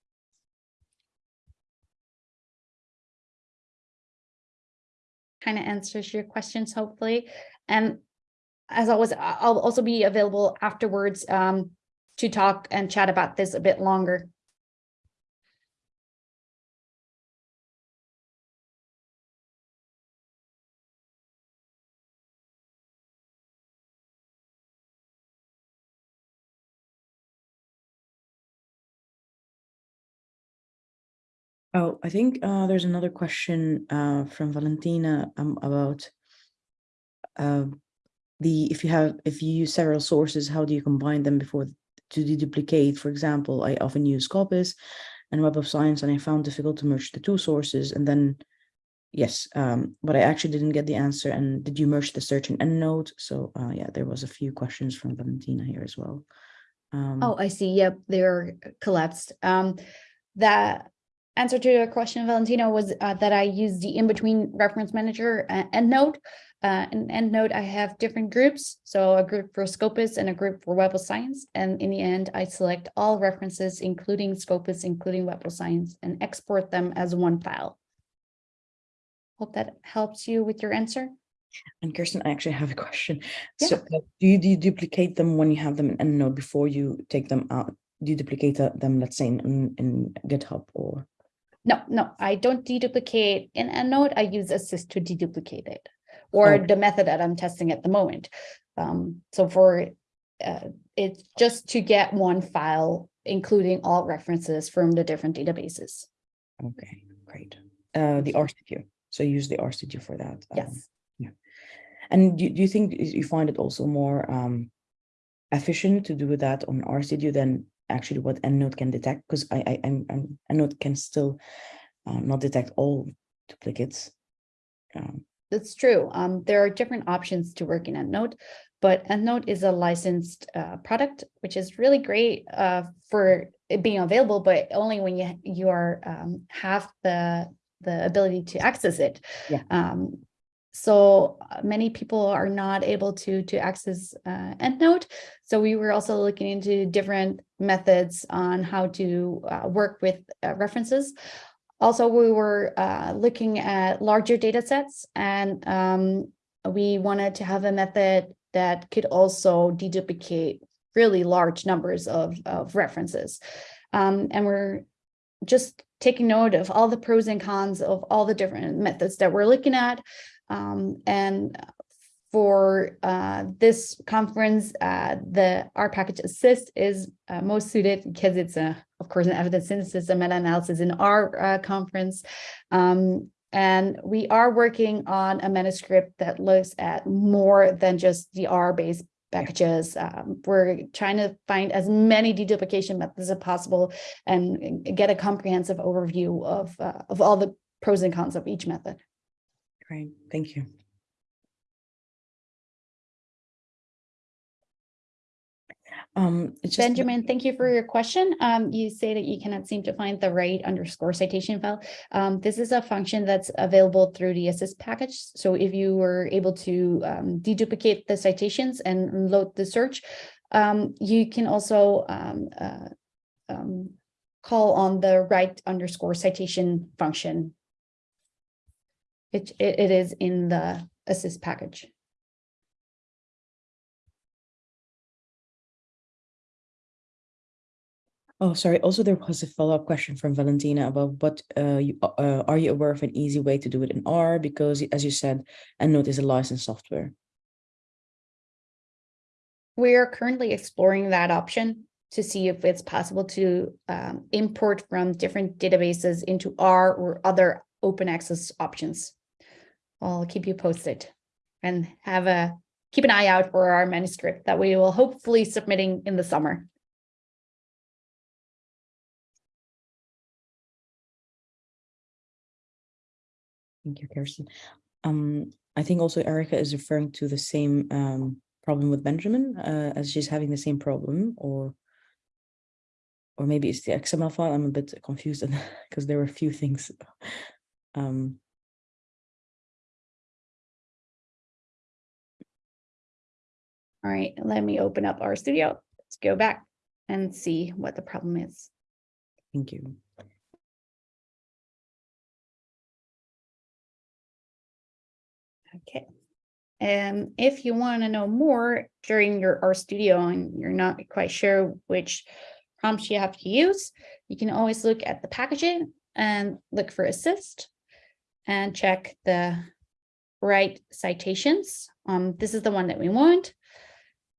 Kind of answers your questions, hopefully. And as always, I'll also be available afterwards um, to talk and chat about this a bit longer. Oh, I think uh, there's another question uh, from Valentina um, about uh, the, if you have, if you use several sources, how do you combine them before to deduplicate? For example, I often use Scopus and Web of Science, and I found difficult to merge the two sources. And then, yes, um, but I actually didn't get the answer. And did you merge the search and EndNote? So uh, yeah, there was a few questions from Valentina here as well. Um, Oh, I see. Yep, they're collapsed. Um, the answer to your question, Valentina, was uh, that I use the in-between reference manager uh, EndNote. Uh, in EndNote, I have different groups. So a group for Scopus and a group for Web of Science. And in the end, I select all references, including Scopus, including Web of Science, and export them as one file. Hope that helps you with your answer. And Kirsten, I actually have a question. Yeah. So uh, do you, do you duplicate them when you have them in EndNote before you take them out? Do you duplicate uh, them, let's say in, in GitHub or? No, no, I don't deduplicate in EndNote. I use ASySD to deduplicate it or Okay. the method that I'm testing at the moment. Um, so for uh, it's just to get one file, including all references from the different databases. Okay, great. Uh, the RStudio. So use the RStudio for that. um, Yes. And do, do you think you find it also more um efficient to do that on RStudio than actually what EndNote can detect? Because I, I, I'm, I'm, EndNote can still uh, not detect all duplicates. Um, That's true. Um, there are different options to work in EndNote, but EndNote is a licensed uh, product, which is really great uh, for it being available, but only when you you are um, have the the ability to access it. Yeah. Um, so uh, many people are not able to to access uh, EndNote. So we were also looking into different methods on how to uh, work with uh, references. Also, we were uh, looking at larger data sets and um, we wanted to have a method that could also deduplicate really large numbers of, of references. Um, and we're just taking note of all the pros and cons of all the different methods that we're looking at. Um, and for uh, this conference, uh, the R package ASySD is uh, most suited because it's a, of course, an evidence synthesis and meta-analysis in R uh, conference. Um, and we are working on a manuscript that looks at more than just the R-based packages. Um, we're trying to find as many deduplication methods as possible and get a comprehensive overview of, uh, of all the pros and cons of each method. Great, thank you. Um, it's just Benjamin, thank you for your question. Um, you say that you cannot seem to find the write underscore citation file. Um, this is a function that's available through the ASySD package. So if you were able to um, deduplicate the citations and load the search, um, you can also um, uh, um, call on the write underscore citation function. It, it, it is in the ASySD package. Oh, sorry. Also, there was a follow-up question from Valentina about what uh, you, uh, are you aware of an easy way to do it in R? Because as you said, EndNote is a licensed software. We are currently exploring that option to see if it's possible to um, import from different databases into R or other open access options. I'll keep you posted and have a keep an eye out for our manuscript that we will hopefully submitting in the summer. Thank you, Kirsten. Um, I think also Erica is referring to the same um, problem with Benjamin, uh, as she's having the same problem, or or maybe it's the XML file. I'm a bit confused because there were a few things. Um, All right, let me open up RStudio. Let's go back and see what the problem is. thank you. Okay. And if you want to know more during your R Studio and you're not quite sure which prompts you have to use, you can always look at the packaging and look for ASySD and check the write citations. Um, this is the one that we want.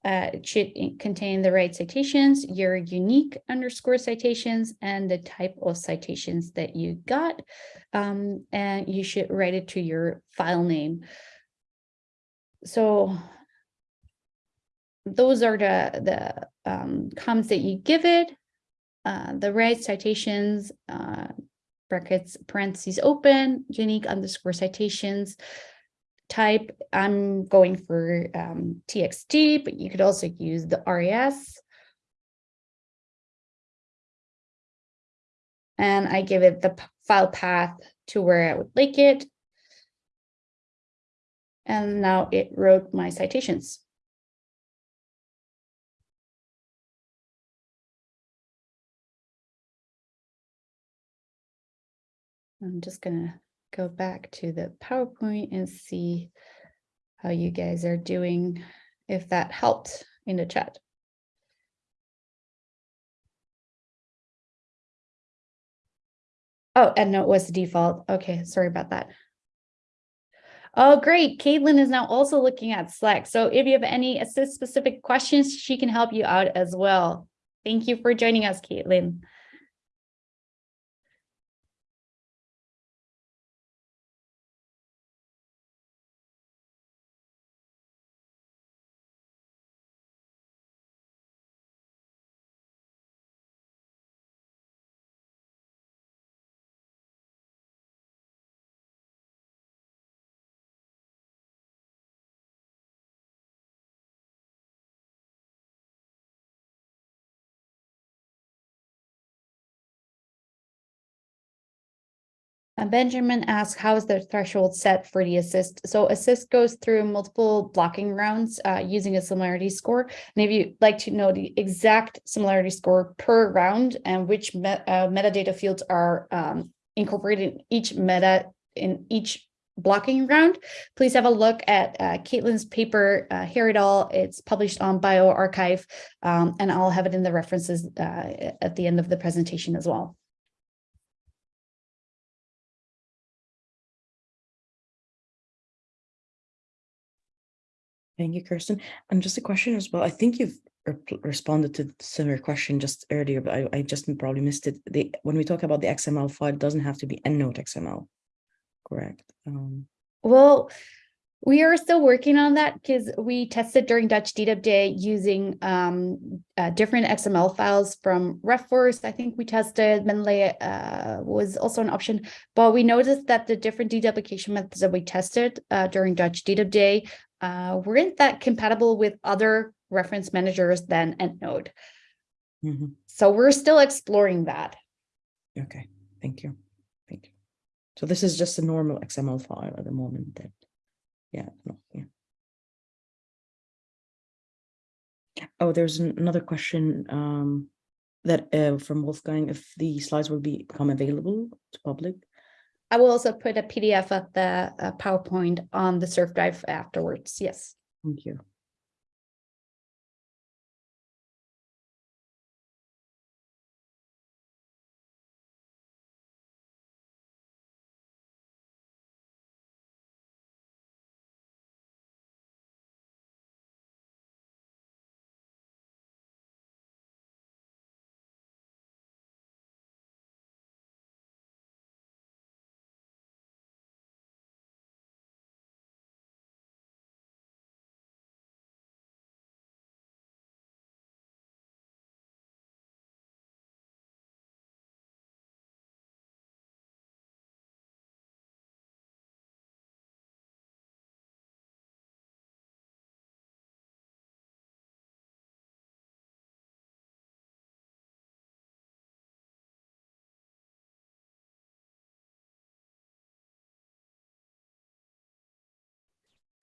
Uh, it should contain the write citations, your unique underscore citations, and the type of citations that you got. Um, and you should write it to your file name. So those are the, the um, comments that you give it. Uh, the write citations, uh, brackets, parentheses open, unique underscore citations. Type, I'm going for um, TXT, but you could also use the RIS. And I give it the file path to where I would like it. And now it wrote my citations. I'm just gonna go back to the PowerPoint and see how you guys are doing, if that helped in the chat. Oh, and no, it was the default. Okay, sorry about that. Oh, great. Kaitlyn is now also looking at Slack. So if you have any ASySD specific questions, she can help you out as well. Thank you for joining us, Kaitlyn. Uh, Benjamin asks, how is the threshold set for the ASySD? So ASySD goes through multiple blocking rounds uh, using a similarity score. And if you'd like to know the exact similarity score per round and which me uh, metadata fields are um, incorporated in each meta in each blocking round, please have a look at uh, Kaitlyn's paper, uh, Here It All. It's published on bioRxiv, um, and I'll have it in the references uh, at the end of the presentation as well. Thank you, Kirsten. And just a question as well. I think you've re responded to similar question just earlier, but I, I just probably missed it. The, when we talk about the XML file, it doesn't have to be EndNote XML, correct? Um, well, we are still working on that because we tested during Dutch DDUP Day using um, uh, different XML files from RefWorks. I think we tested Mendeley uh, was also an option, but we noticed that the different deduplication methods that we tested uh, during Dutch DDUP Day uh, weren't that compatible with other reference managers than EndNote. mm -hmm. So we're still exploring that. Okay, thank you. Thank you. So this is just a normal XML file at the moment that, yeah, no, yeah. Oh, there's another question um, that uh, from Wolfgang, if the slides will become available to public. I will also put a PDF of the uh, PowerPoint on the Surf Drive afterwards. Yes. Thank you.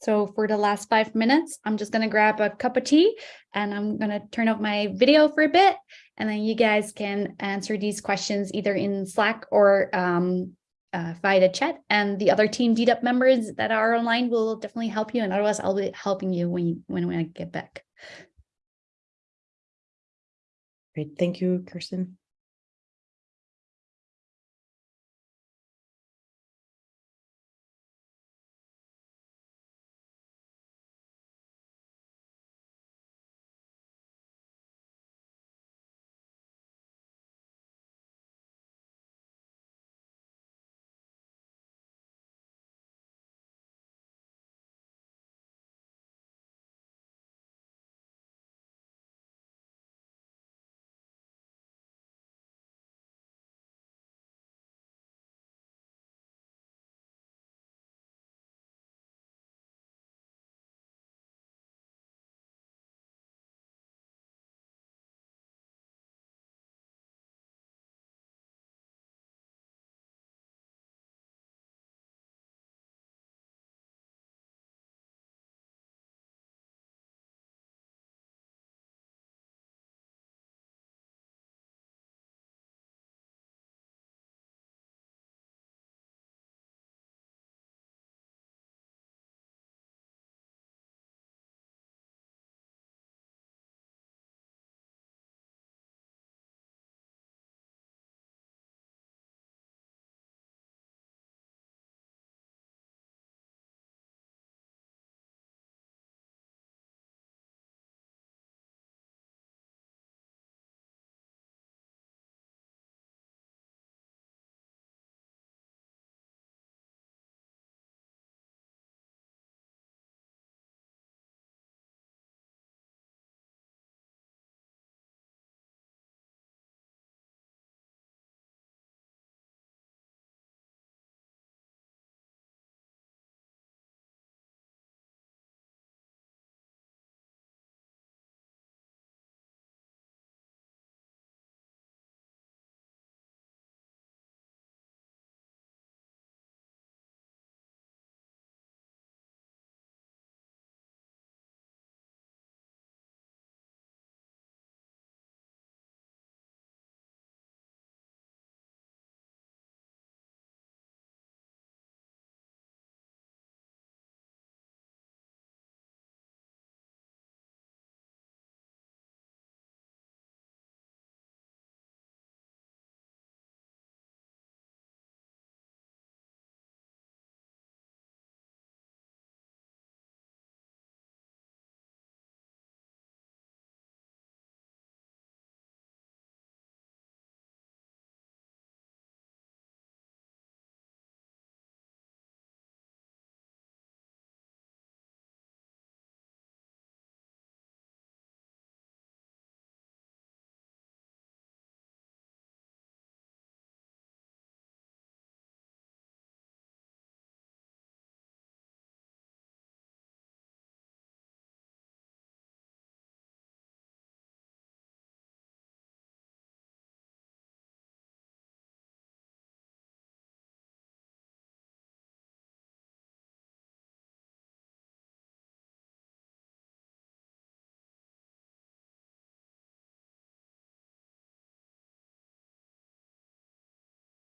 So for the last five minutes, I'm just going to grab a cup of tea and I'm going to turn off my video for a bit. And then you guys can answer these questions either in Slack or um, uh, via the chat. And the other team DDUP members that are online will definitely help you. And otherwise, I'll be helping you when, you, when, when I get back. Great. Thank you, Kirsten.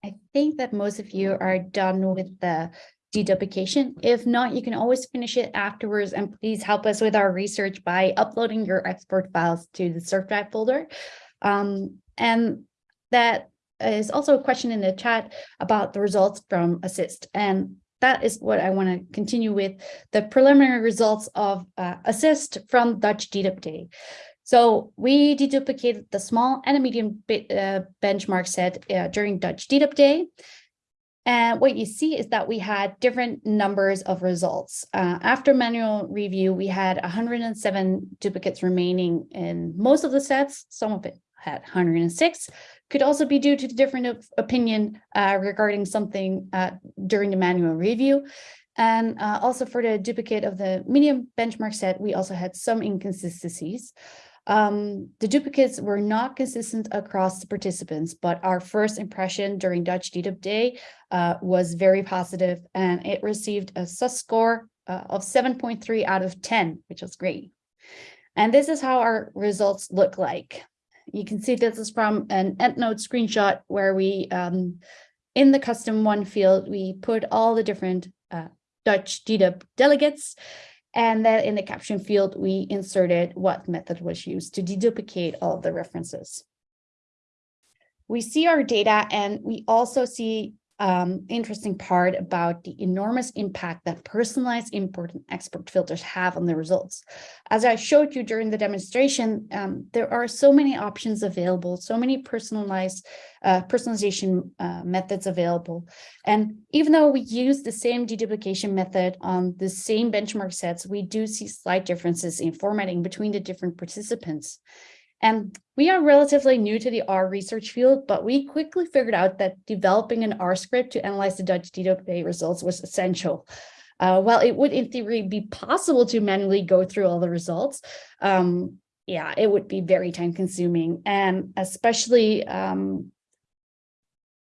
I think that most of you are done with the deduplication. If not, you can always finish it afterwards and please help us with our research by uploading your export files to the surf drive folder. Um, and that is also a question in the chat about the results from ASySD and that is what I want to continue with the preliminary results of uh, ASySD from Dutch DDUP day. So we deduplicated the small and a medium uh, benchmark set uh, during Dutch DDUP day. And what you see is that we had different numbers of results. Uh, after manual review, we had 107 duplicates remaining in most of the sets. Some of it had 106. Could also be due to the different opinion uh, regarding something uh, during the manual review. And uh, also for the duplicate of the medium benchmark set, we also had some inconsistencies. Um, the duplicates were not consistent across the participants, but our first impression during Dutch DDUP day uh, was very positive and it received a sus score uh, of 7.3 out of 10, which was great. And this is how our results look like. You can see this is from an EndNote screenshot where we, um, in the custom one field, we put all the different uh, Dutch DDUP delegates and then in the caption field, we inserted what method was used to deduplicate all the references. We see our data and we also see um, interesting part about the enormous impact that personalized import and export filters have on the results. As I showed you during the demonstration, um, there are so many options available, so many personalized uh, personalization uh, methods available. And even though we use the same deduplication method on the same benchmark sets, we do see slight differences in formatting between the different participants. And we are relatively new to the R research field, but we quickly figured out that developing an R script to analyze the Dutch DWA results was essential. Uh, while it would in theory be possible to manually go through all the results, um, yeah, it would be very time consuming. And especially um,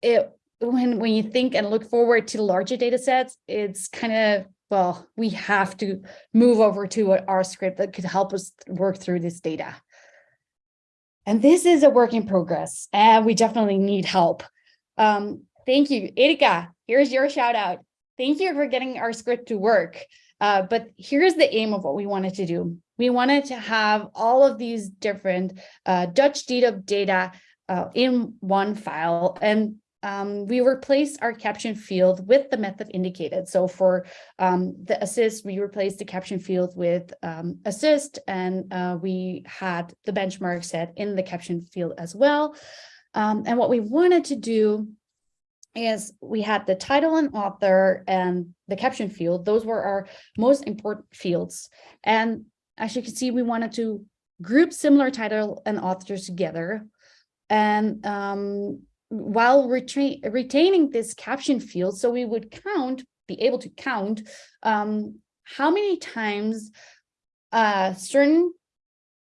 it, when, when you think and look forward to larger data sets, it's kind of, well, we have to move over to an R script that could help us work through this data. And this is a work in progress and we definitely need help. Um, thank you, Erika, here's your shout out. Thank you for getting our script to work. Uh, but here's the aim of what we wanted to do. We wanted to have all of these different uh, Dutch dedup data uh, in one file and um, we replaced our caption field with the method indicated. So for um, the ASySD, we replaced the caption field with um, ASySD, and uh, we had the benchmark set in the caption field as well. Um, and what we wanted to do is we had the title and author and the caption field. Those were our most important fields. And as you can see, we wanted to group similar title and authors together and um, while retain, retaining this caption field, so we would count, be able to count um, how many times a certain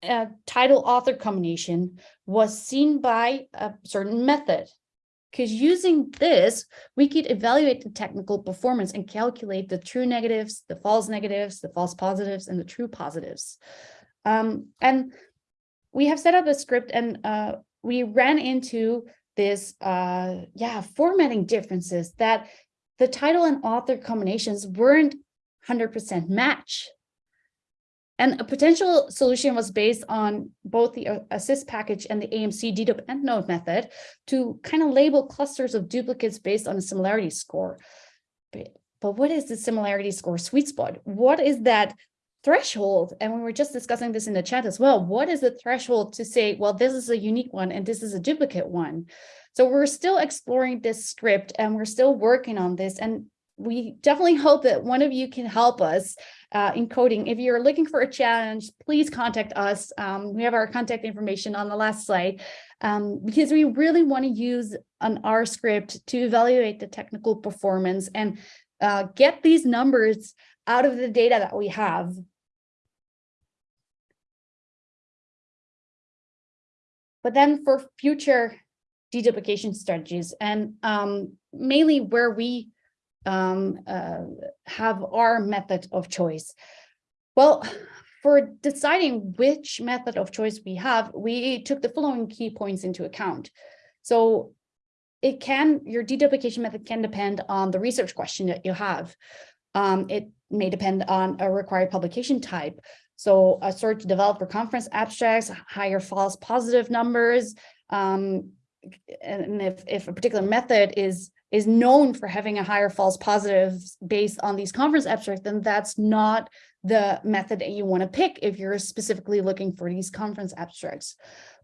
uh, title author combination was seen by a certain method. Because using this, we could evaluate the technical performance and calculate the true negatives, the false negatives, the false positives, and the true positives. Um, and we have set up a script and uh, we ran into this uh yeah formatting differences that the title and author combinations weren't 100% match and a potential solution was based on both the uh, ASySD package and the AMC dedup endnote method to kind of label clusters of duplicates based on a similarity score. But, but what is the similarity score sweet spot? What is that threshold, and we were just discussing this in the chat as well, what is the threshold to say, well, this is a unique one and this is a duplicate one? So we're still exploring this script and we're still working on this. And we definitely hope that one of you can help us uh, in coding. If you're looking for a challenge, please contact us. Um, we have our contact information on the last slide um, because we really want to use an R script to evaluate the technical performance and uh, get these numbers out of the data that we have But then for future deduplication strategies and um, mainly where we um, uh, have our method of choice. Well, for deciding which method of choice we have, we took the following key points into account. So it can, your deduplication method can depend on the research question that you have. Um, it may depend on a required publication type. So a search developer conference abstracts, higher false positive numbers. Um, and if, if a particular method is is known for having a higher false positives based on these conference abstracts, then that's not the method that you want to pick if you're specifically looking for these conference abstracts.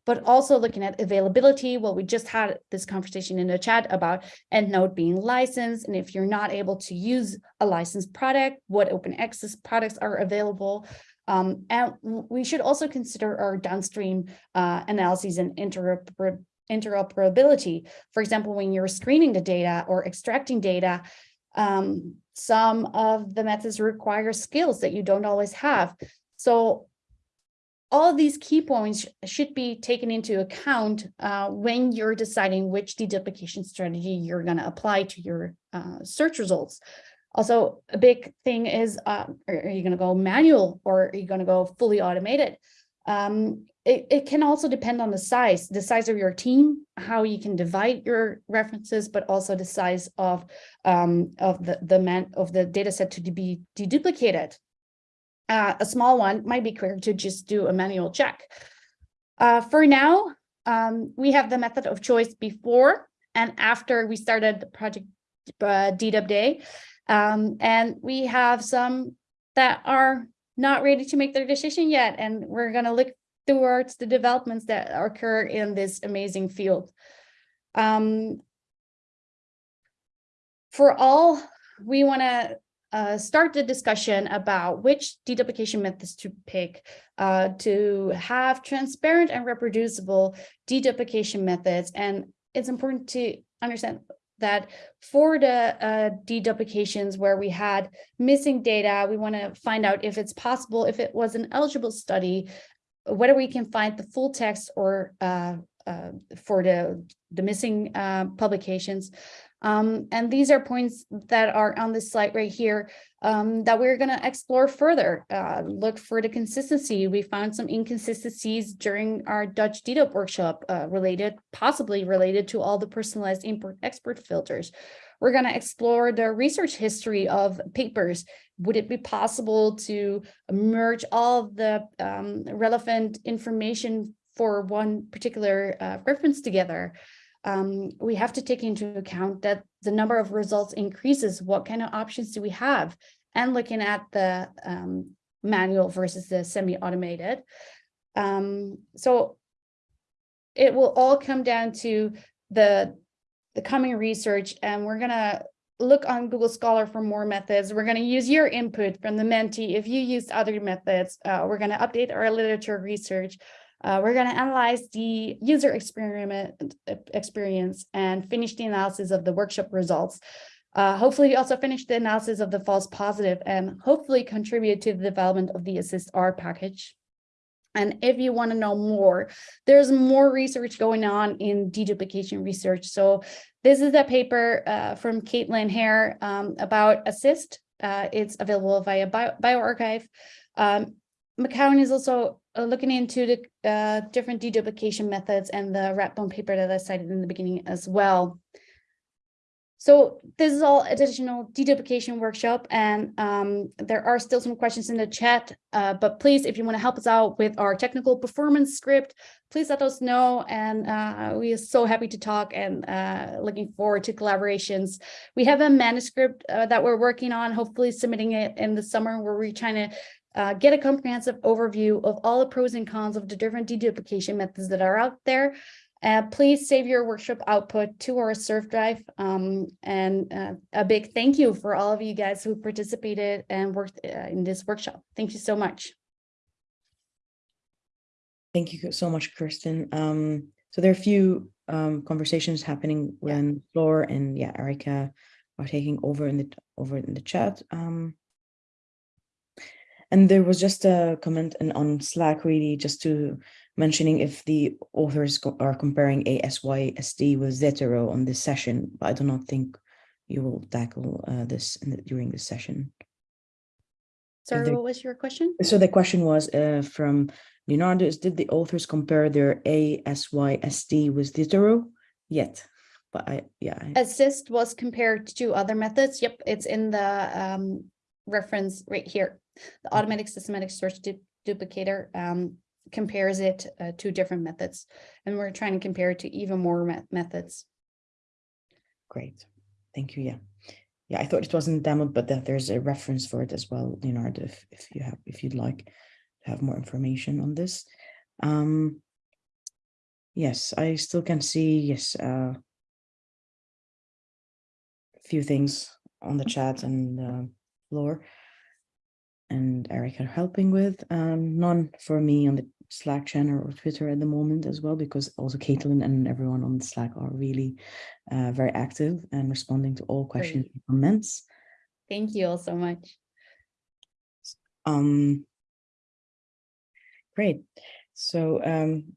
But also looking at availability, well, we just had this conversation in the chat about EndNote being licensed. And if you're not able to use a licensed product, what open access products are available. Um, and we should also consider our downstream uh, analyses and interoperability interoperability. For example, when you're screening the data or extracting data, um, some of the methods require skills that you don't always have. So all these key points should be taken into account uh, when you're deciding which deduplication strategy you're going to apply to your uh, search results. Also, a big thing is, uh, are you going to go manual or are you going to go fully automated? Um, it, it can also depend on the size, the size of your team, how you can divide your references, but also the size of um, of the the man of the data set to be deduplicated. Uh, a small one might be quicker to just do a manual check. Uh, for now, um, we have the method of choice before and after we started the project uh, day. Um, and we have some that are not ready to make their decision yet. And we're going to look towards the developments that occur in this amazing field. Um, for all, we want to uh, start the discussion about which deduplication methods to pick uh, to have transparent and reproducible deduplication methods. And it's important to understand that for the uh, deduplications where we had missing data, we want to find out if it's possible, if it was an eligible study, whether we can find the full text or uh, uh, for the, the missing uh, publications. Um, and these are points that are on this slide right here um, that we're going to explore further. Uh, look for the consistency. We found some inconsistencies during our Dutch DDUP workshop uh, related, possibly related to all the personalized import-export filters. We're going to explore the research history of papers. Would it be possible to merge all the um, relevant information for one particular uh, reference together? Um, we have to take into account that the number of results increases. What kind of options do we have? And looking at the um, manual versus the semi-automated. Um, so it will all come down to the the coming research and we're going to look on Google Scholar for more methods. We're going to use your input from the Menti. If you used other methods, uh, we're going to update our literature research. Uh, we're going to analyze the user experiment experience and finish the analysis of the workshop results. Uh, hopefully, we also finish the analysis of the false positive and hopefully contribute to the development of the ASySD R package. And if you want to know more, there's more research going on in deduplication research. So this is a paper uh, from Kaitlyn Hair um, about ASySD. Uh, it's available via Bio bioRxiv. Um, McKeown is also looking into the uh, different deduplication methods and the Rathbone paper that I cited in the beginning as well. So this is all additional deduplication workshop and um, there are still some questions in the chat, uh, but please, if you want to help us out with our technical performance script, please let us know. And uh, we are so happy to talk and uh, looking forward to collaborations. We have a manuscript uh, that we're working on, hopefully submitting it in the summer where we're trying to uh, get a comprehensive overview of all the pros and cons of the different deduplication methods that are out there. Uh, please save your workshop output to our Surf Drive. Um, and uh, a big thank you for all of you guys who participated and worked uh, in this workshop. Thank you so much. Thank you so much, Kirsten. Um, so there are a few um, conversations happening when Floor and yeah, Erica are taking over in the over in the chat. Um, and there was just a comment and on Slack really just to mentioning if the authors are comparing ASYSD with Zotero on this session, but I do not think you will tackle uh, this the, during this session. Sorry, what was your question? So the question was uh, from Leonardo, is did the authors compare their ASYSD with Zotero? Yet. but I, yeah, I- ASySD was compared to other methods. Yep, it's in the um reference right here. The automatic systematic search du- duplicator um compares it uh, to different methods. And we're trying to compare it to even more me- methods. great. Thank you. Yeah. Yeah, I thought it wasn't demoed, but that there's a reference for it as well, Leonardo, if, if you have, if you'd like to have more information on this. Um, yes, I still can see, yes, uh, a few things on the chat and uh, floor. And Eric are helping with, um, none for me on the Slack channel or Twitter at the moment as well, because also Kaitlyn and everyone on Slack are really uh, very active and responding to all questions Great. and comments. Thank you all so much. Um, great. So um,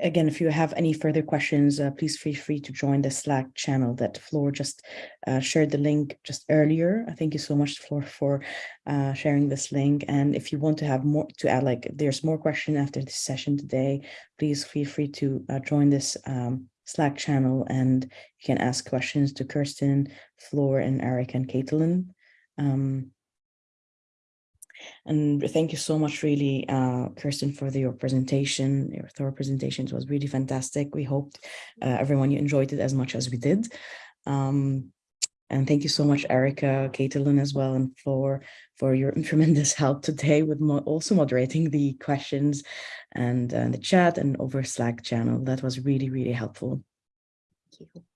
again, if you have any further questions, uh, please feel free to join the Slack channel that Floor just uh, shared the link just earlier. Thank you so much, Floor, for uh, sharing this link. And if you want to have more to add, like there's more question after this session today, please feel free to uh, join this um, Slack channel and you can ask questions to Kirsten, Floor, and Eric and Kaitlyn. Um, and thank you so much, really, uh, Kirsten, for the, your presentation. Your thorough presentation It was really fantastic. We hoped uh, everyone you enjoyed it as much as we did. Um, and thank you so much, Erica, Kaitlyn as well, and for for your tremendous help today with mo also moderating the questions and uh, the chat and over Slack channel. That was really, really helpful. Thank you.